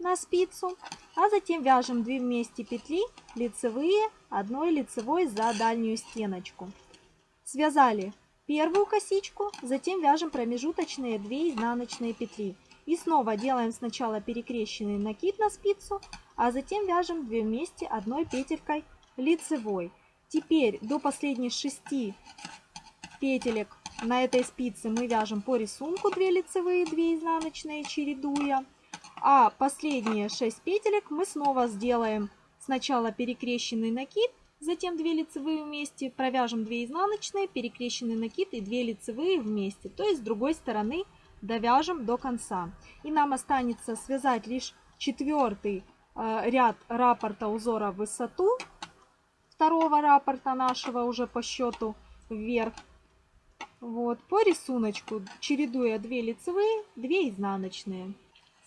на спицу, а затем вяжем 2 вместе петли лицевые, одной лицевой за дальнюю стеночку. Связали первую косичку, затем вяжем промежуточные 2 изнаночные петли. И снова делаем сначала перекрещенный накид на спицу, а затем вяжем 2 вместе одной петелькой лицевой. Теперь до последних 6 петелек на этой спице мы вяжем по рисунку 2 лицевые, 2 изнаночные, чередуя. А последние 6 петелек мы снова сделаем сначала перекрещенный накид, затем 2 лицевые вместе, провяжем 2 изнаночные, перекрещенный накид и 2 лицевые вместе. То есть с другой стороны довяжем до конца. И нам останется связать лишь четвертый э, ряд раппорта узора в высоту второго раппорта нашего уже по счету вверх. Вот, по рисунку, чередуя 2 лицевые, 2 изнаночные.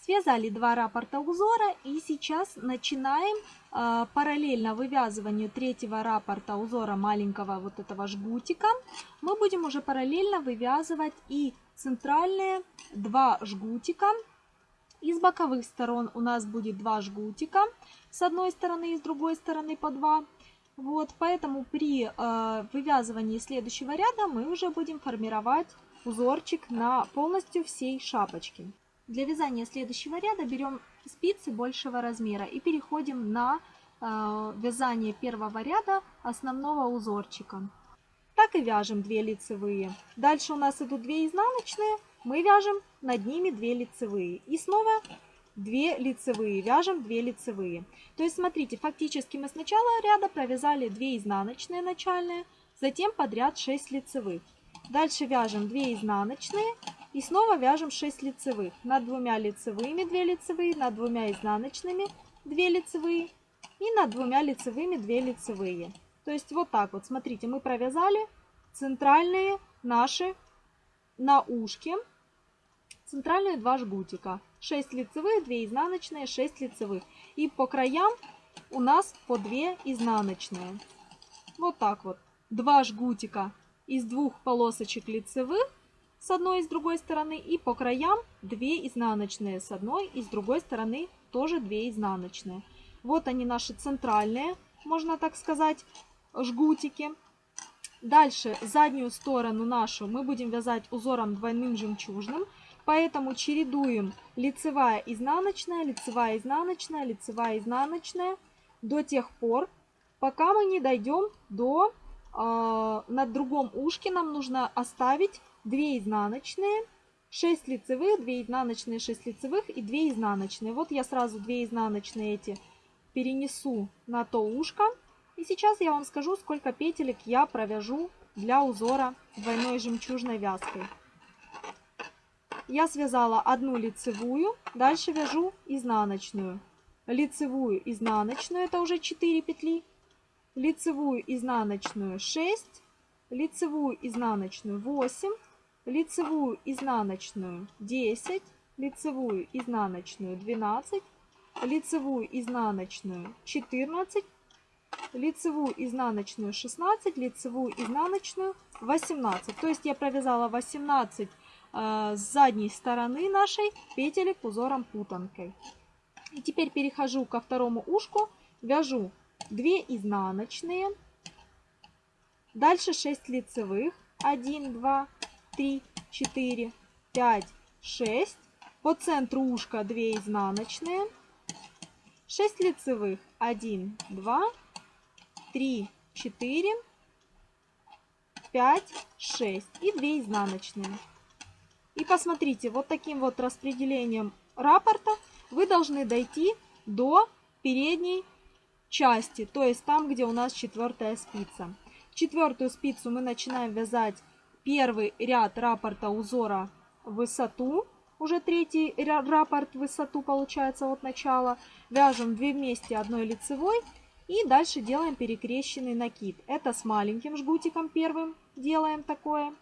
Связали два раппорта узора и сейчас начинаем э, параллельно вывязыванию третьего раппорта узора маленького вот этого жгутика. Мы будем уже параллельно вывязывать и центральные два жгутика. Из боковых сторон у нас будет два жгутика с одной стороны и с другой стороны по два. Вот, поэтому при э, вывязывании следующего ряда мы уже будем формировать узорчик на полностью всей шапочке. Для вязания следующего ряда берем спицы большего размера и переходим на э, вязание первого ряда основного узорчика. Так и вяжем 2 лицевые. Дальше у нас идут 2 изнаночные, мы вяжем над ними 2 лицевые. И снова 2 лицевые, вяжем 2 лицевые. То есть смотрите, фактически мы сначала ряда провязали 2 изнаночные начальные, затем подряд 6 лицевых. Дальше вяжем 2 изнаночные и снова вяжем 6 лицевых. Над двумя лицевыми 2 лицевые, над двумя изнаночными 2 лицевые и над двумя лицевыми 2 лицевые. То есть вот так вот, смотрите, мы провязали центральные наши на ушке, центральные два жгутика. 6 лицевых, 2 изнаночные, 6 лицевых. И по краям у нас по 2 изнаночные. Вот так вот. Два жгутика из двух полосочек лицевых с одной и с другой стороны. И по краям 2 изнаночные с одной и с другой стороны тоже 2 изнаночные. Вот они наши центральные, можно так сказать, жгутики. Дальше заднюю сторону нашу мы будем вязать узором двойным жемчужным. Поэтому чередуем лицевая, изнаночная, лицевая, изнаночная, лицевая, изнаночная до тех пор, пока мы не дойдем до... Э, на другом ушке нам нужно оставить 2 изнаночные 6 лицевых, 2 изнаночные, 6 лицевых и 2 изнаночные. Вот я сразу 2 изнаночные эти перенесу на то ушко. И сейчас я вам скажу, сколько петелек я провяжу для узора двойной жемчужной вязкой. Я связала одну лицевую, дальше вяжу изнаночную. Лицевую, изнаночную, это уже 4 петли. Лицевую, изнаночную 6, лицевую, изнаночную 8, лицевую, изнаночную 10, лицевую, изнаночную 12, лицевую, изнаночную 14, лицевую, изнаночную 16, лицевую, изнаночную 18. То есть я провязала 18 э, с задней стороны нашей петелек узором путанкой. И теперь перехожу ко второму ушку, вяжу 2 изнаночные, дальше 6 лицевых, 1, 2, 3, 4, 5, 6, по центру ушка 2 изнаночные, 6 лицевых, 1, 2, 3, 4, 5, 6 и 2 изнаночные. И посмотрите, вот таким вот распределением раппорта вы должны дойти до передней части, то есть там, где у нас четвертая спица. Четвертую спицу мы начинаем вязать первый ряд раппорта узора высоту, уже третий раппорт высоту получается от начала. Вяжем 2 вместе одной лицевой и дальше делаем перекрещенный накид. Это с маленьким жгутиком первым делаем такое.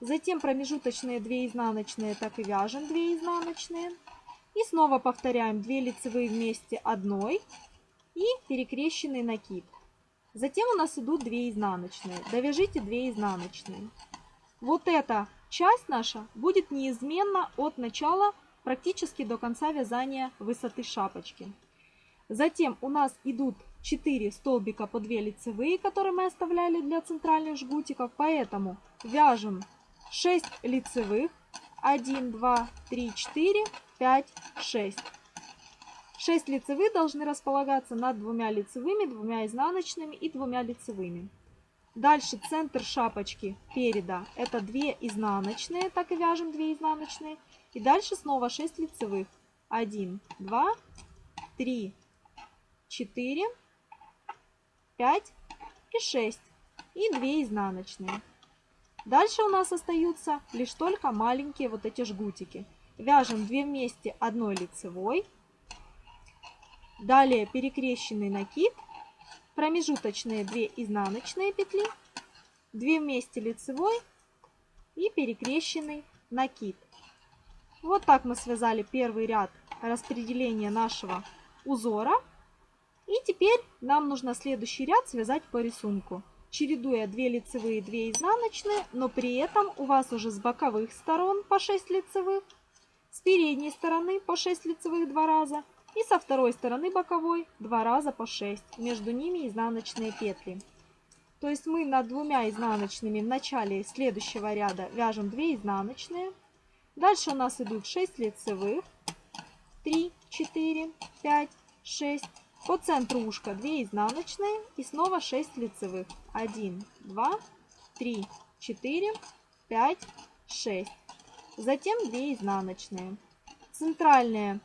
Затем промежуточные 2 изнаночные так и вяжем 2 изнаночные. И снова повторяем 2 лицевые вместе одной и перекрещенный накид. Затем у нас идут 2 изнаночные. Довяжите 2 изнаночные. Вот эта часть наша будет неизменно от начала практически до конца вязания высоты шапочки. Затем у нас идут 4 столбика по 2 лицевые, которые мы оставляли для центральных жгутиков. Поэтому вяжем 6 лицевых. 1, 2, 3, 4, 5, 6. 6 лицевых должны располагаться над двумя лицевыми, двумя изнаночными и двумя лицевыми. Дальше центр шапочки переда это 2 изнаночные, так и вяжем 2 изнаночные. И дальше снова 6 лицевых. 1, 2, 3, 4, 5 и 6. И 2 изнаночные. Дальше у нас остаются лишь только маленькие вот эти жгутики. Вяжем 2 вместе одной лицевой. Далее перекрещенный накид. Промежуточные 2 изнаночные петли. 2 вместе лицевой и перекрещенный накид. Вот так мы связали первый ряд распределения нашего узора. И теперь нам нужно следующий ряд связать по рисунку, чередуя 2 лицевые, 2 изнаночные, но при этом у вас уже с боковых сторон по 6 лицевых, с передней стороны по 6 лицевых 2 раза и со второй стороны боковой 2 раза по 6, между ними изнаночные петли. То есть мы над двумя изнаночными в начале следующего ряда вяжем 2 изнаночные. Дальше у нас идут 6 лицевых, 3, 4, 5, 6, по центру ушка 2 изнаночные и снова 6 лицевых. 1, 2, 3, 4, 5, 6. Затем 2 изнаночные. Центральные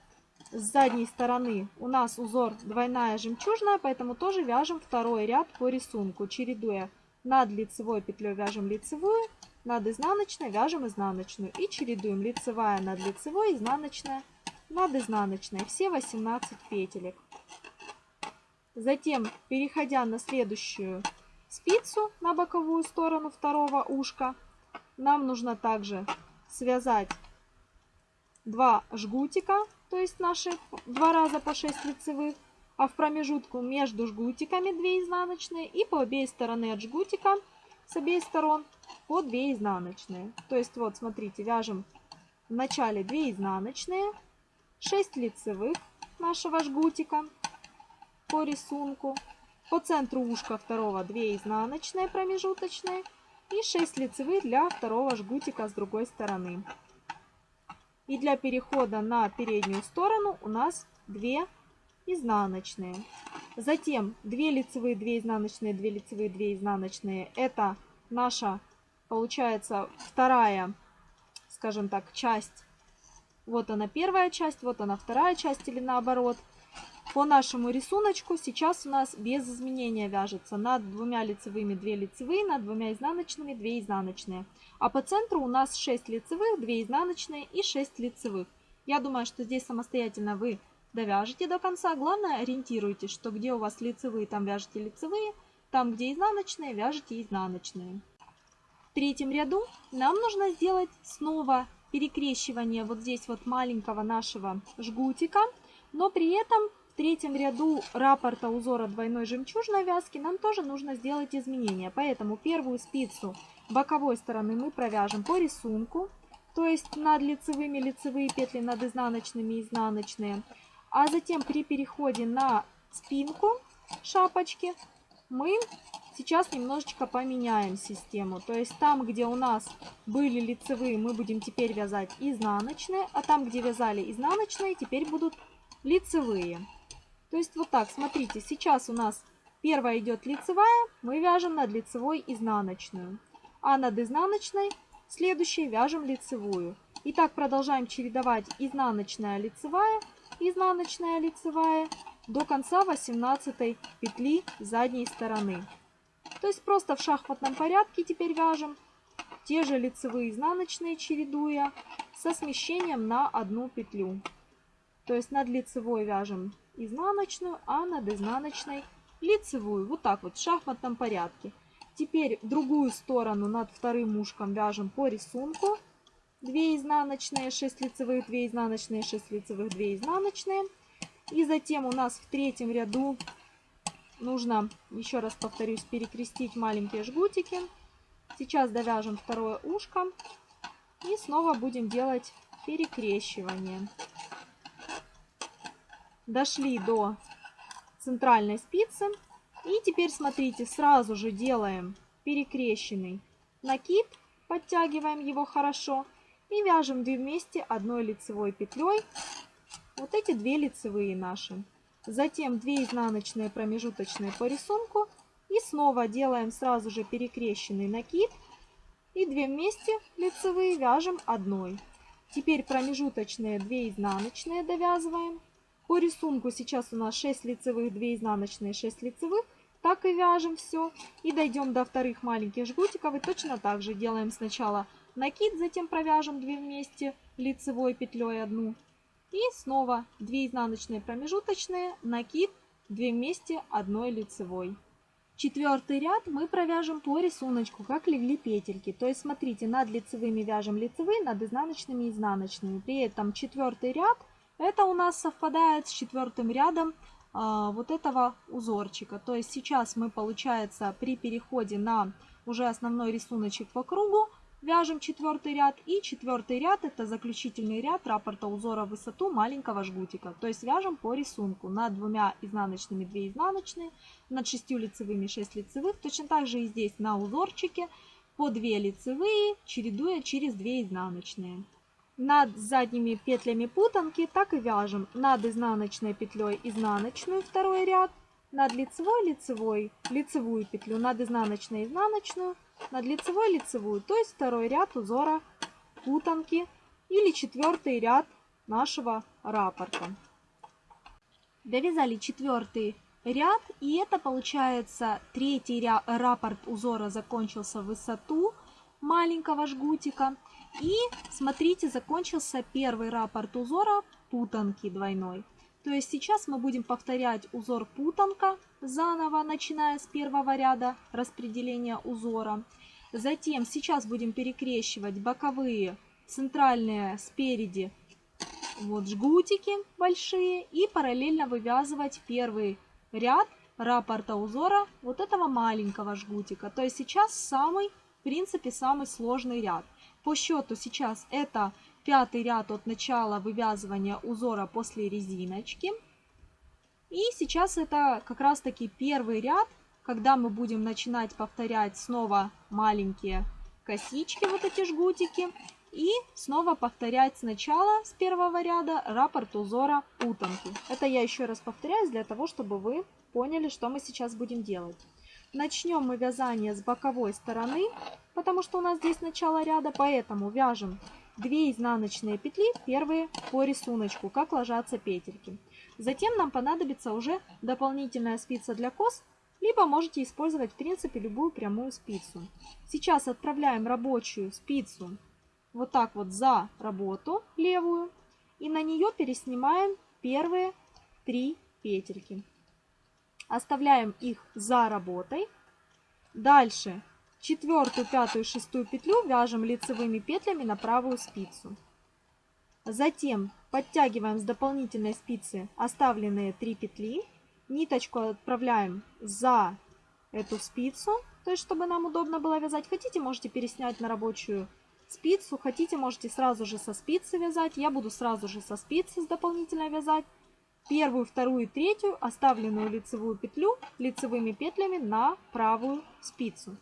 с задней стороны у нас узор двойная жемчужная, поэтому тоже вяжем второй ряд по рисунку, чередуя над лицевой петлей вяжем лицевую, над изнаночной вяжем изнаночную и чередуем лицевая над лицевой, изнаночная над изнаночной. Все 18 петелек. Затем, переходя на следующую спицу, на боковую сторону второго ушка, нам нужно также связать два жгутика, то есть наши два раза по 6 лицевых, а в промежутку между жгутиками 2 изнаночные и по обеих стороны от жгутика с обеих сторон по 2 изнаночные. То есть вот смотрите, вяжем в начале 2 изнаночные, 6 лицевых нашего жгутика, по рисунку. По центру ушка второго 2 изнаночные промежуточные и 6 лицевых для второго жгутика с другой стороны. И для перехода на переднюю сторону у нас 2 изнаночные. Затем 2 лицевые, 2 изнаночные, 2 лицевые, 2 изнаночные. Это наша, получается, вторая скажем так, часть. Вот она первая часть, вот она вторая часть или наоборот. По нашему рисунку сейчас у нас без изменения вяжется. Над двумя лицевыми 2 лицевые, над двумя изнаночными 2 изнаночные. А по центру у нас 6 лицевых, 2 изнаночные и 6 лицевых. Я думаю, что здесь самостоятельно вы довяжете до конца. Главное, ориентируйтесь, что где у вас лицевые, там вяжете лицевые, там, где изнаночные, вяжете изнаночные. В третьем ряду нам нужно сделать снова перекрещивание вот здесь вот маленького нашего жгутика, но при этом третьем ряду раппорта узора двойной жемчужной вязки нам тоже нужно сделать изменения. Поэтому первую спицу боковой стороны мы провяжем по рисунку, то есть над лицевыми лицевые петли, над изнаночными изнаночные. А затем при переходе на спинку шапочки мы сейчас немножечко поменяем систему. То есть там, где у нас были лицевые, мы будем теперь вязать изнаночные, а там, где вязали изнаночные, теперь будут лицевые. То есть вот так, смотрите, сейчас у нас первая идет лицевая, мы вяжем над лицевой изнаночную, а над изнаночной следующей вяжем лицевую. И так продолжаем чередовать изнаночная, лицевая, изнаночная, лицевая до конца 18 петли задней стороны. То есть просто в шахматном порядке теперь вяжем те же лицевые изнаночные чередуя со смещением на одну петлю. То есть над лицевой вяжем изнаночную, а над изнаночной лицевую. Вот так вот в шахматном порядке. Теперь другую сторону над вторым ушком вяжем по рисунку. 2 изнаночные, 6 лицевых, 2 изнаночные, 6 лицевых, 2 изнаночные. И затем у нас в третьем ряду нужно, еще раз повторюсь, перекрестить маленькие жгутики. Сейчас довяжем второе ушко. И снова будем делать перекрещивание дошли до центральной спицы. И теперь смотрите, сразу же делаем перекрещенный накид, подтягиваем его хорошо и вяжем две вместе одной лицевой петлей. Вот эти две лицевые наши. Затем 2 изнаночные промежуточные по рисунку и снова делаем сразу же перекрещенный накид и 2 вместе лицевые вяжем одной. Теперь промежуточные 2 изнаночные довязываем по рисунку сейчас у нас 6 лицевых, 2 изнаночные, 6 лицевых. Так и вяжем все. И дойдем до вторых маленьких жгутиков. И точно так же делаем сначала накид, затем провяжем 2 вместе лицевой петлей одну. И снова 2 изнаночные промежуточные, накид, 2 вместе одной лицевой. Четвертый ряд мы провяжем по рисунку, как легли петельки. То есть смотрите, над лицевыми вяжем лицевые, над изнаночными изнаночными. При этом четвертый ряд – это у нас совпадает с четвертым рядом а, вот этого узорчика. То есть сейчас мы, получается, при переходе на уже основной рисуночек по кругу, вяжем четвертый ряд. И четвертый ряд это заключительный ряд раппорта узора в высоту маленького жгутика. То есть вяжем по рисунку. Над двумя изнаночными 2 изнаночные, над шестью лицевыми 6 лицевых. Точно так же и здесь на узорчике по 2 лицевые, чередуя через 2 изнаночные над задними петлями путанки так и вяжем. Над изнаночной петлей изнаночную второй ряд, над лицевой лицевой лицевую петлю, над изнаночной изнаночную, над лицевой лицевую, то есть второй ряд узора путанки или четвертый ряд нашего раппорта. Довязали четвертый ряд и это получается третий ряд, раппорт узора закончился в высоту маленького жгутика. И смотрите, закончился первый раппорт узора путанки двойной. То есть сейчас мы будем повторять узор путанка заново, начиная с первого ряда распределения узора. Затем сейчас будем перекрещивать боковые, центральные спереди вот жгутики большие и параллельно вывязывать первый ряд раппорта узора вот этого маленького жгутика. То есть сейчас самый, в принципе, самый сложный ряд. По счету сейчас это пятый ряд от начала вывязывания узора после резиночки. И сейчас это как раз таки первый ряд, когда мы будем начинать повторять снова маленькие косички, вот эти жгутики. И снова повторять сначала с первого ряда раппорт узора путанки. Это я еще раз повторяю для того, чтобы вы поняли, что мы сейчас будем делать. Начнем мы вязание с боковой стороны, потому что у нас здесь начало ряда, поэтому вяжем 2 изнаночные петли, первые по рисунку, как ложатся петельки. Затем нам понадобится уже дополнительная спица для кос, либо можете использовать в принципе любую прямую спицу. Сейчас отправляем рабочую спицу вот так вот за работу левую и на нее переснимаем первые три петельки. Оставляем их за работой. Дальше четвертую, пятую, шестую петлю вяжем лицевыми петлями на правую спицу. Затем подтягиваем с дополнительной спицы оставленные 3 петли. Ниточку отправляем за эту спицу, то есть чтобы нам удобно было вязать. Хотите, можете переснять на рабочую спицу, хотите, можете сразу же со спицы вязать. Я буду сразу же со спицы с дополнительной вязать. Первую, вторую и третью оставленную лицевую петлю лицевыми петлями на правую спицу.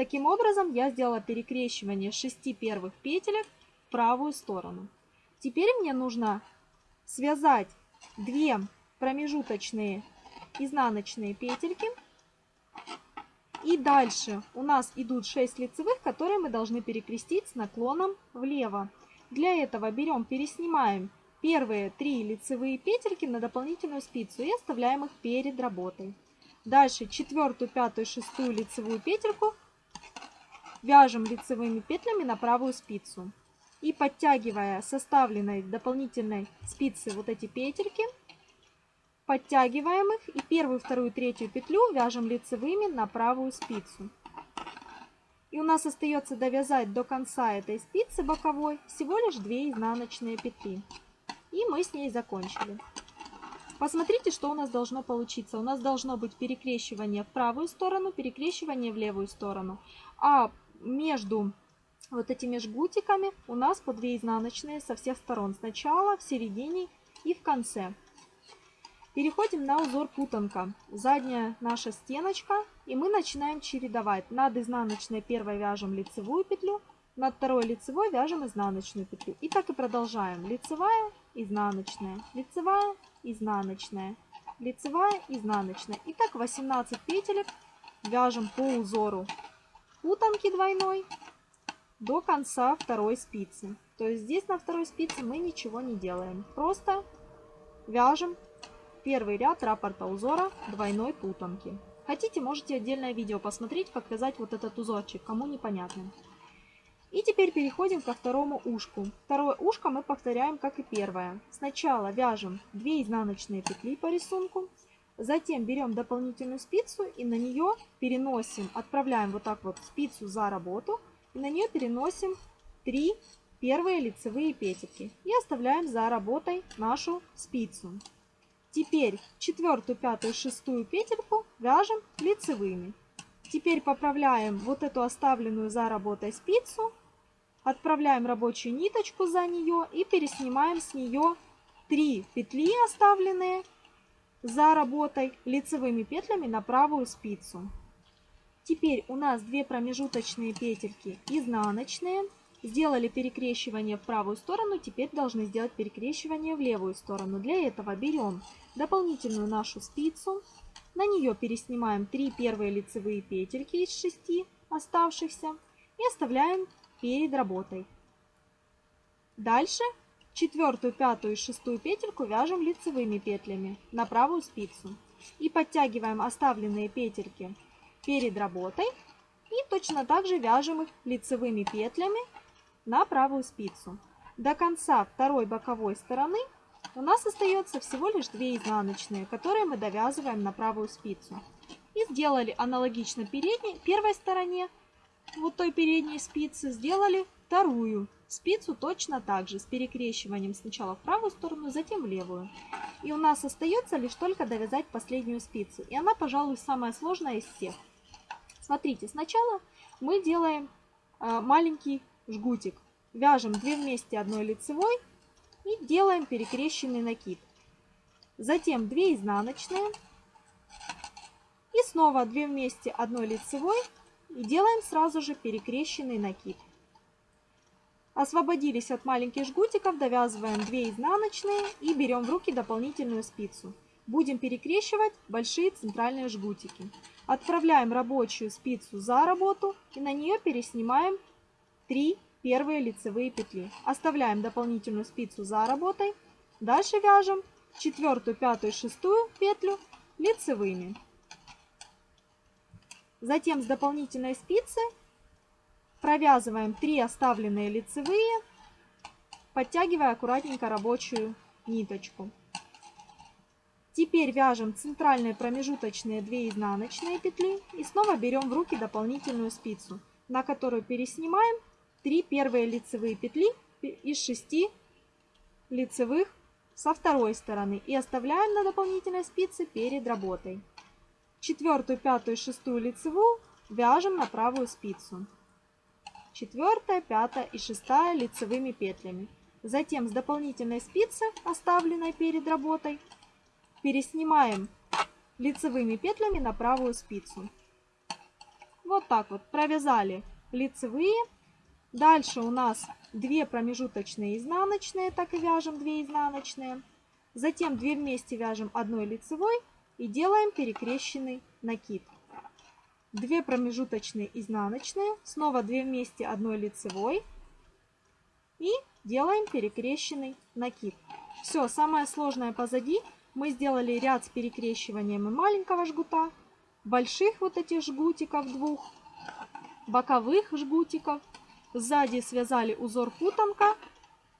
Таким образом я сделала перекрещивание 6 первых петелек в правую сторону. Теперь мне нужно связать 2 промежуточные изнаночные петельки. И дальше у нас идут 6 лицевых, которые мы должны перекрестить с наклоном влево. Для этого берем, переснимаем первые 3 лицевые петельки на дополнительную спицу и оставляем их перед работой. Дальше четвертую, пятую, шестую лицевую петельку Вяжем лицевыми петлями на правую спицу. И подтягивая составленной дополнительной спицы вот эти петельки, подтягиваем их и первую, вторую, третью петлю вяжем лицевыми на правую спицу. И у нас остается довязать до конца этой спицы боковой всего лишь 2 изнаночные петли. И мы с ней закончили. Посмотрите, что у нас должно получиться. У нас должно быть перекрещивание в правую сторону, перекрещивание в левую сторону. А между вот этими жгутиками у нас по 2 изнаночные со всех сторон. Сначала, в середине и в конце. Переходим на узор путанка. Задняя наша стеночка. И мы начинаем чередовать. Над изнаночной первой вяжем лицевую петлю. Над второй лицевой вяжем изнаночную петлю. И так и продолжаем. Лицевая, изнаночная, лицевая, изнаночная, лицевая, изнаночная. И так 18 петелек вяжем по узору путанки двойной до конца второй спицы. То есть здесь на второй спице мы ничего не делаем. Просто вяжем первый ряд раппорта узора двойной путанки. Хотите, можете отдельное видео посмотреть, как вязать вот этот узорчик, кому непонятно. И теперь переходим ко второму ушку. Второе ушко мы повторяем, как и первое. Сначала вяжем 2 изнаночные петли по рисунку, Затем берем дополнительную спицу и на нее переносим, отправляем вот так вот спицу за работу. И на нее переносим 3 первые лицевые петельки. И оставляем за работой нашу спицу. Теперь четвертую, пятую, шестую петельку вяжем лицевыми. Теперь поправляем вот эту оставленную за работой спицу. Отправляем рабочую ниточку за нее и переснимаем с нее 3 петли оставленные за работой лицевыми петлями на правую спицу. Теперь у нас две промежуточные петельки изнаночные. Сделали перекрещивание в правую сторону, теперь должны сделать перекрещивание в левую сторону. Для этого берем дополнительную нашу спицу, на нее переснимаем 3 первые лицевые петельки из 6 оставшихся и оставляем перед работой. Дальше Четвертую, пятую и шестую петельку вяжем лицевыми петлями на правую спицу. И подтягиваем оставленные петельки перед работой. И точно так же вяжем их лицевыми петлями на правую спицу. До конца второй боковой стороны у нас остается всего лишь 2 изнаночные, которые мы довязываем на правую спицу. И сделали аналогично передней, первой стороне, вот той передней спицы, сделали вторую спицу точно так же, с перекрещиванием сначала в правую сторону, затем в левую. И у нас остается лишь только довязать последнюю спицу. И она, пожалуй, самая сложная из всех. Смотрите, сначала мы делаем э, маленький жгутик. Вяжем 2 вместе одной лицевой и делаем перекрещенный накид. Затем 2 изнаночные. И снова 2 вместе одной лицевой и делаем сразу же перекрещенный накид. Освободились от маленьких жгутиков, довязываем 2 изнаночные и берем в руки дополнительную спицу. Будем перекрещивать большие центральные жгутики. Отправляем рабочую спицу за работу и на нее переснимаем 3 первые лицевые петли. Оставляем дополнительную спицу за работой. Дальше вяжем четвертую, пятую, шестую петлю лицевыми. Затем с дополнительной спицы провязываем 3 оставленные лицевые, подтягивая аккуратненько рабочую ниточку. Теперь вяжем центральные промежуточные 2 изнаночные петли и снова берем в руки дополнительную спицу, на которую переснимаем 3 первые лицевые петли из 6 лицевых со второй стороны и оставляем на дополнительной спице перед работой. Четвертую, пятую, шестую лицевую вяжем на правую спицу. Четвертая, пятая и шестая лицевыми петлями. Затем с дополнительной спицы, оставленной перед работой, переснимаем лицевыми петлями на правую спицу. Вот так вот провязали лицевые. Дальше у нас 2 промежуточные изнаночные, так и вяжем 2 изнаночные. Затем 2 вместе вяжем одной лицевой и делаем перекрещенный накид. 2 промежуточные изнаночные, снова 2 вместе одной лицевой и делаем перекрещенный накид. Все, самое сложное позади. Мы сделали ряд с перекрещиванием маленького жгута, больших вот этих жгутиков двух, боковых жгутиков. Сзади связали узор путанка.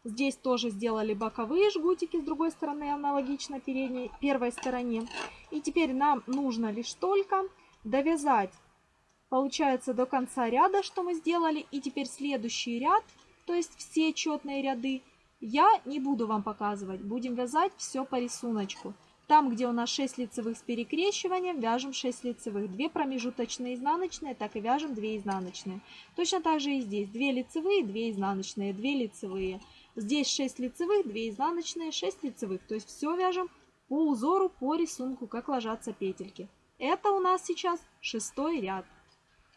Здесь тоже сделали боковые жгутики с другой стороны, аналогично передней, первой стороне. И теперь нам нужно лишь только довязать, получается, до конца ряда, что мы сделали. И теперь следующий ряд, то есть все четные ряды, я не буду вам показывать. Будем вязать все по рисунку. Там, где у нас 6 лицевых с перекрещиванием, вяжем 6 лицевых. 2 промежуточные изнаночные, так и вяжем 2 изнаночные. Точно так же и здесь. 2 лицевые, 2 изнаночные, 2 лицевые. Здесь 6 лицевых, 2 изнаночные, 6 лицевых. То есть все вяжем по узору, по рисунку, как ложатся петельки. Это у нас сейчас шестой ряд.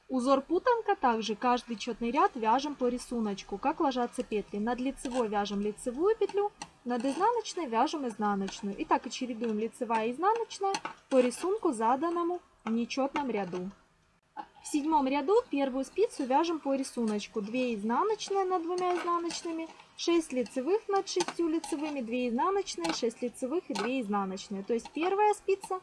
Узор путанка также каждый четный ряд вяжем по рисунку, как ложатся петли. Над лицевой вяжем лицевую петлю, над изнаночной вяжем изнаночную. И так и чередуем лицевая и изнаночная по рисунку, заданному в нечетном ряду. В седьмом ряду первую спицу вяжем по рисунку. 2 изнаночные над двумя изнаночными, 6 лицевых над 6 лицевыми, 2 изнаночные, 6 лицевых и 2 изнаночные. То есть первая спица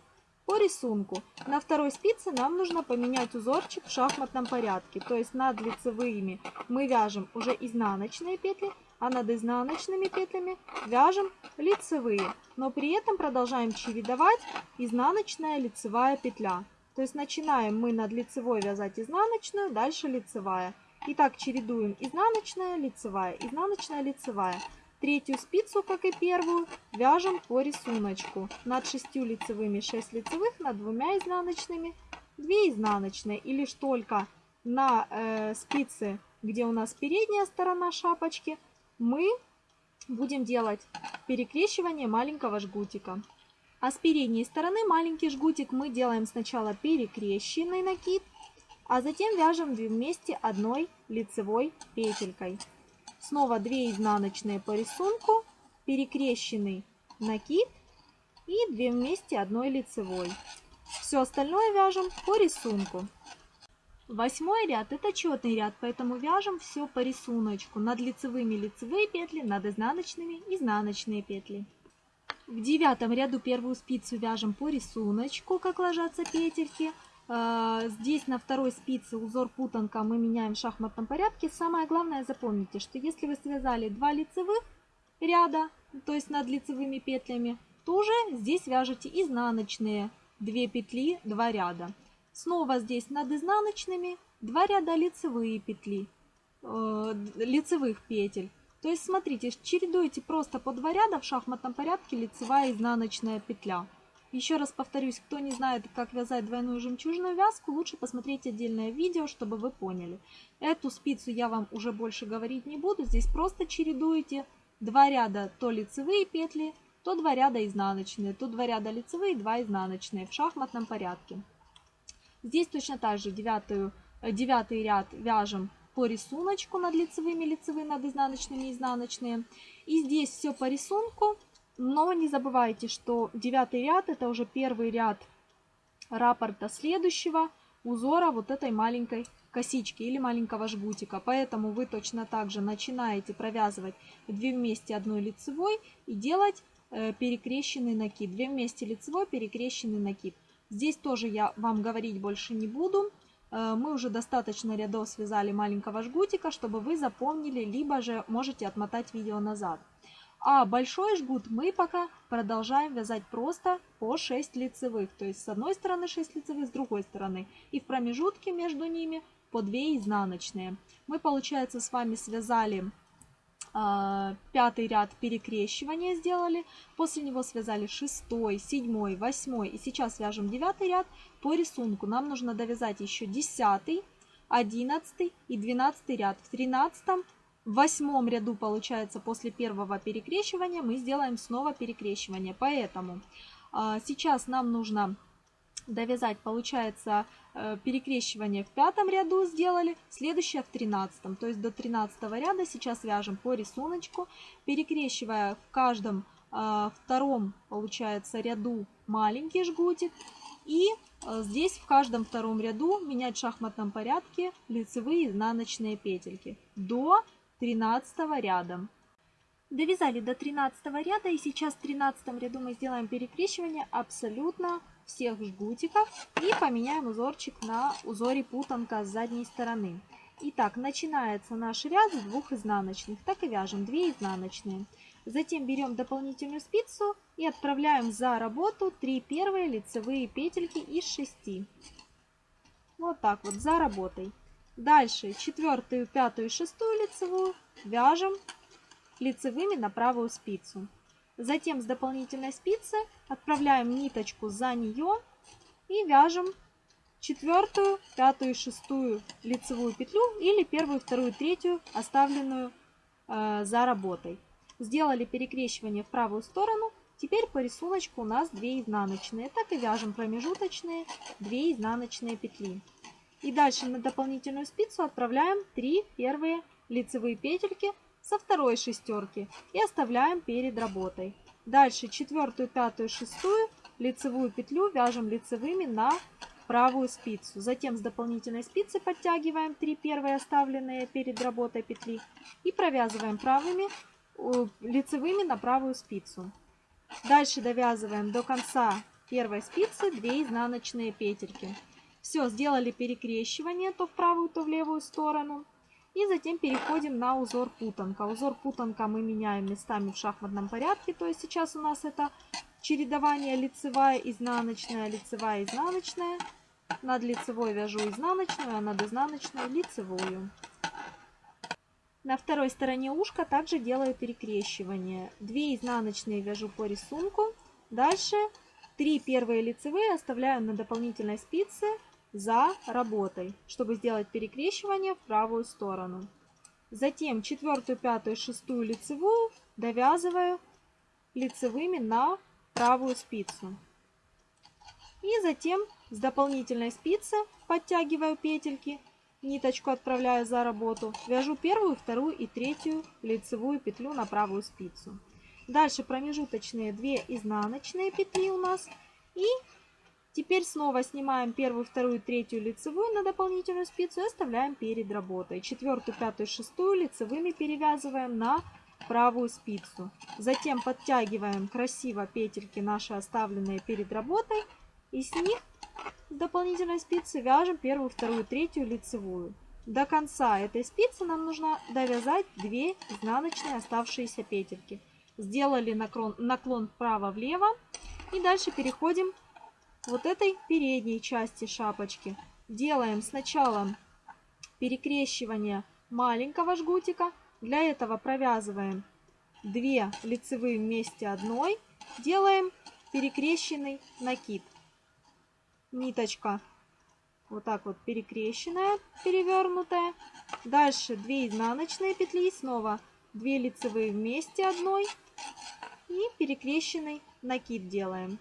по рисунку. На второй спице нам нужно поменять узорчик в шахматном порядке. То есть над лицевыми мы вяжем уже изнаночные петли, а над изнаночными петлями вяжем лицевые, но при этом продолжаем чередовать изнаночная лицевая петля. То есть начинаем мы над лицевой вязать изнаночную, дальше лицевая. И так чередуем изнаночная, лицевая, изнаночная, лицевая. Третью спицу, как и первую, вяжем по рисунку. Над шестью лицевыми 6 лицевых, над двумя изнаночными 2 изнаночные. И лишь только на э, спице, где у нас передняя сторона шапочки, мы будем делать перекрещивание маленького жгутика. А с передней стороны маленький жгутик мы делаем сначала перекрещенный накид, а затем вяжем 2 вместе одной лицевой петелькой. Снова 2 изнаночные по рисунку, перекрещенный накид и 2 вместе одной лицевой. Все остальное вяжем по рисунку. Восьмой ряд это четный ряд, поэтому вяжем все по рисунку. Над лицевыми лицевые петли, над изнаночными изнаночные петли. В девятом ряду первую спицу вяжем по рисунку, как ложатся петельки. А, здесь на второй спице узор путанка мы меняем в шахматном порядке. Самое главное запомните, что если вы связали два лицевых ряда, то есть над лицевыми петлями, то уже здесь вяжете изнаночные 2 петли, 2 ряда. Снова здесь над изнаночными 2 ряда лицевые петли, э, лицевых петель. То есть смотрите, чередуете просто по 2 ряда в шахматном порядке лицевая и изнаночная петля. Еще раз повторюсь, кто не знает, как вязать двойную жемчужную вязку, лучше посмотреть отдельное видео, чтобы вы поняли. Эту спицу я вам уже больше говорить не буду. Здесь просто чередуете 2 ряда то лицевые петли, то 2 ряда изнаночные, то 2 ряда лицевые, 2 изнаночные в шахматном порядке. Здесь точно так же девятую, э, девятый ряд вяжем по рисунку над лицевыми, лицевые над изнаночными, изнаночные. И здесь все по рисунку, но не забывайте, что девятый ряд это уже первый ряд раппорта следующего, узора вот этой маленькой косички или маленького жгутика. Поэтому вы точно так же начинаете провязывать 2 вместе одной лицевой и делать э, перекрещенный накид. 2 вместе лицевой, перекрещенный накид. Здесь тоже я вам говорить больше не буду. Э, мы уже достаточно рядов связали маленького жгутика, чтобы вы запомнили, либо же можете отмотать видео назад. А большой жгут мы пока продолжаем вязать просто по 6 лицевых. То есть с одной стороны 6 лицевых, с другой стороны. И в промежутке между ними по 2 изнаночные. Мы, получается, с вами связали э, пятый ряд перекрещивания сделали. После него связали шестой, седьмой, восьмой. И сейчас вяжем девятый ряд по рисунку. Нам нужно довязать еще десятый, одиннадцатый и двенадцатый ряд. В тринадцатом в восьмом ряду, получается, после первого перекрещивания мы сделаем снова перекрещивание. Поэтому э, сейчас нам нужно довязать, получается, э, перекрещивание в пятом ряду сделали, следующее в тринадцатом. То есть до тринадцатого ряда сейчас вяжем по рисунку, перекрещивая в каждом э, втором, получается, ряду маленький жгутик. И э, здесь в каждом втором ряду менять в шахматном порядке лицевые изнаночные петельки до 13 ряда. Довязали до 13 ряда и сейчас в 13 ряду мы сделаем перекрещивание абсолютно всех жгутиков и поменяем узорчик на узоре путанка с задней стороны. Итак, начинается наш ряд с двух изнаночных, так и вяжем 2 изнаночные. Затем берем дополнительную спицу и отправляем за работу 3 первые лицевые петельки из 6. Вот так вот, за работой. Дальше четвертую, пятую шестую лицевую вяжем лицевыми на правую спицу. Затем с дополнительной спицы отправляем ниточку за нее и вяжем четвертую, пятую шестую лицевую петлю или первую, вторую, третью, оставленную э, за работой. Сделали перекрещивание в правую сторону. Теперь по рисунку у нас 2 изнаночные. Так и вяжем промежуточные 2 изнаночные петли. И дальше на дополнительную спицу отправляем 3 первые лицевые петельки со второй шестерки и оставляем перед работой. Дальше четвертую, пятую, шестую лицевую петлю вяжем лицевыми на правую спицу. Затем с дополнительной спицы подтягиваем 3 первые оставленные перед работой петли и провязываем правыми лицевыми на правую спицу. Дальше довязываем до конца первой спицы 2 изнаночные петельки. Все, сделали перекрещивание то в правую, то в левую сторону. И затем переходим на узор путанка. Узор путанка мы меняем местами в шахматном порядке. То есть сейчас у нас это чередование лицевая, изнаночная, лицевая, изнаночная. Над лицевой вяжу изнаночную, а над изнаночной лицевую. На второй стороне ушка также делаю перекрещивание. 2 изнаночные вяжу по рисунку. Дальше 3 первые лицевые оставляю на дополнительной спице за работой, чтобы сделать перекрещивание в правую сторону. Затем четвертую, пятую, шестую лицевую довязываю лицевыми на правую спицу. И затем с дополнительной спицы подтягиваю петельки, ниточку отправляю за работу, вяжу первую, вторую и третью лицевую петлю на правую спицу. Дальше промежуточные 2 изнаночные петли у нас и Теперь снова снимаем первую, вторую, третью лицевую на дополнительную спицу и оставляем перед работой. Четвертую, пятую, шестую лицевыми перевязываем на правую спицу. Затем подтягиваем красиво петельки наши оставленные перед работой. И с них с дополнительной спицы вяжем первую, вторую, третью лицевую. До конца этой спицы нам нужно довязать 2 изнаночные оставшиеся петельки. Сделали наклон, наклон вправо-влево. И дальше переходим вот этой передней части шапочки делаем сначала перекрещивание маленького жгутика. Для этого провязываем 2 лицевые вместе одной. Делаем перекрещенный накид. Ниточка вот так вот перекрещенная, перевернутая. Дальше 2 изнаночные петли, снова 2 лицевые вместе одной и перекрещенный накид делаем.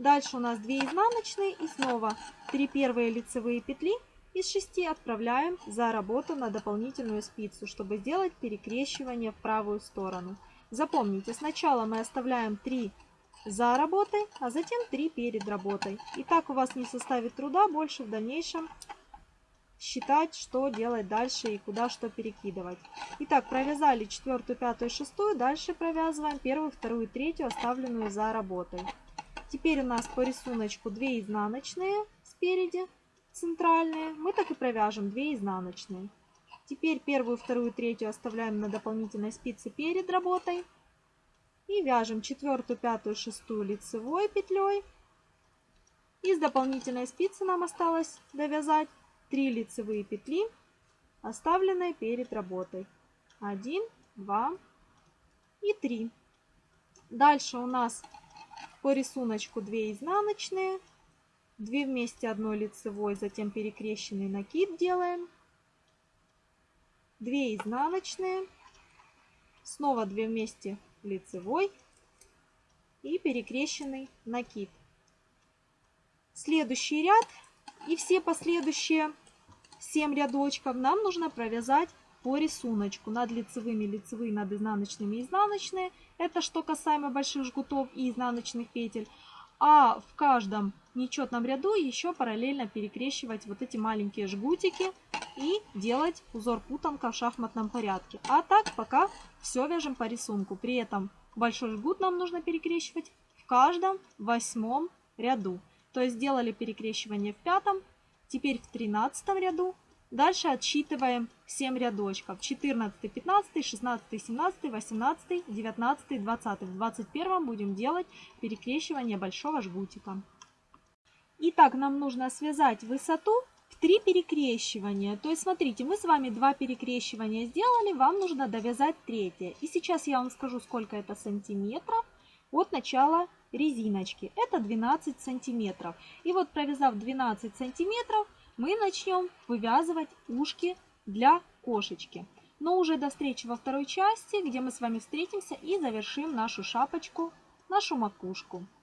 Дальше у нас 2 изнаночные и снова 3 первые лицевые петли из 6 отправляем за работу на дополнительную спицу, чтобы сделать перекрещивание в правую сторону. Запомните, сначала мы оставляем 3 за работой, а затем 3 перед работой. И так у вас не составит труда больше в дальнейшем считать, что делать дальше и куда что перекидывать. Итак, провязали четвертую, пятую, шестую. Дальше провязываем первую, вторую, третью, оставленную за работой. Теперь у нас по рисунку 2 изнаночные спереди, центральные. Мы так и провяжем 2 изнаночные. Теперь первую, вторую, третью оставляем на дополнительной спице перед работой. И вяжем четвертую, пятую, шестую лицевой петлей. Из дополнительной спицы нам осталось довязать 3 лицевые петли, оставленные перед работой. 1, 2 и 3. Дальше у нас по рисунку 2 изнаночные, 2 вместе одной лицевой, затем перекрещенный накид делаем, 2 изнаночные, снова 2 вместе лицевой и перекрещенный накид. Следующий ряд и все последующие 7 рядочков нам нужно провязать по рисунку над лицевыми лицевые, над изнаночными изнаночные. Это что касаемо больших жгутов и изнаночных петель. А в каждом нечетном ряду еще параллельно перекрещивать вот эти маленькие жгутики и делать узор путанка в шахматном порядке. А так пока все вяжем по рисунку. При этом большой жгут нам нужно перекрещивать в каждом восьмом ряду. То есть сделали перекрещивание в пятом, теперь в тринадцатом ряду. Дальше отсчитываем 7 рядочков. 14, 15, 16, 17, 18, 19, 20. В 21 будем делать перекрещивание большого жгутика. Итак, нам нужно связать высоту в 3 перекрещивания. То есть, смотрите, мы с вами 2 перекрещивания сделали, вам нужно довязать третье. И сейчас я вам скажу, сколько это сантиметров от начала резиночки. Это 12 сантиметров. И вот провязав 12 сантиметров, мы начнем вывязывать ушки для кошечки. Но уже до встречи во второй части, где мы с вами встретимся и завершим нашу шапочку, нашу макушку.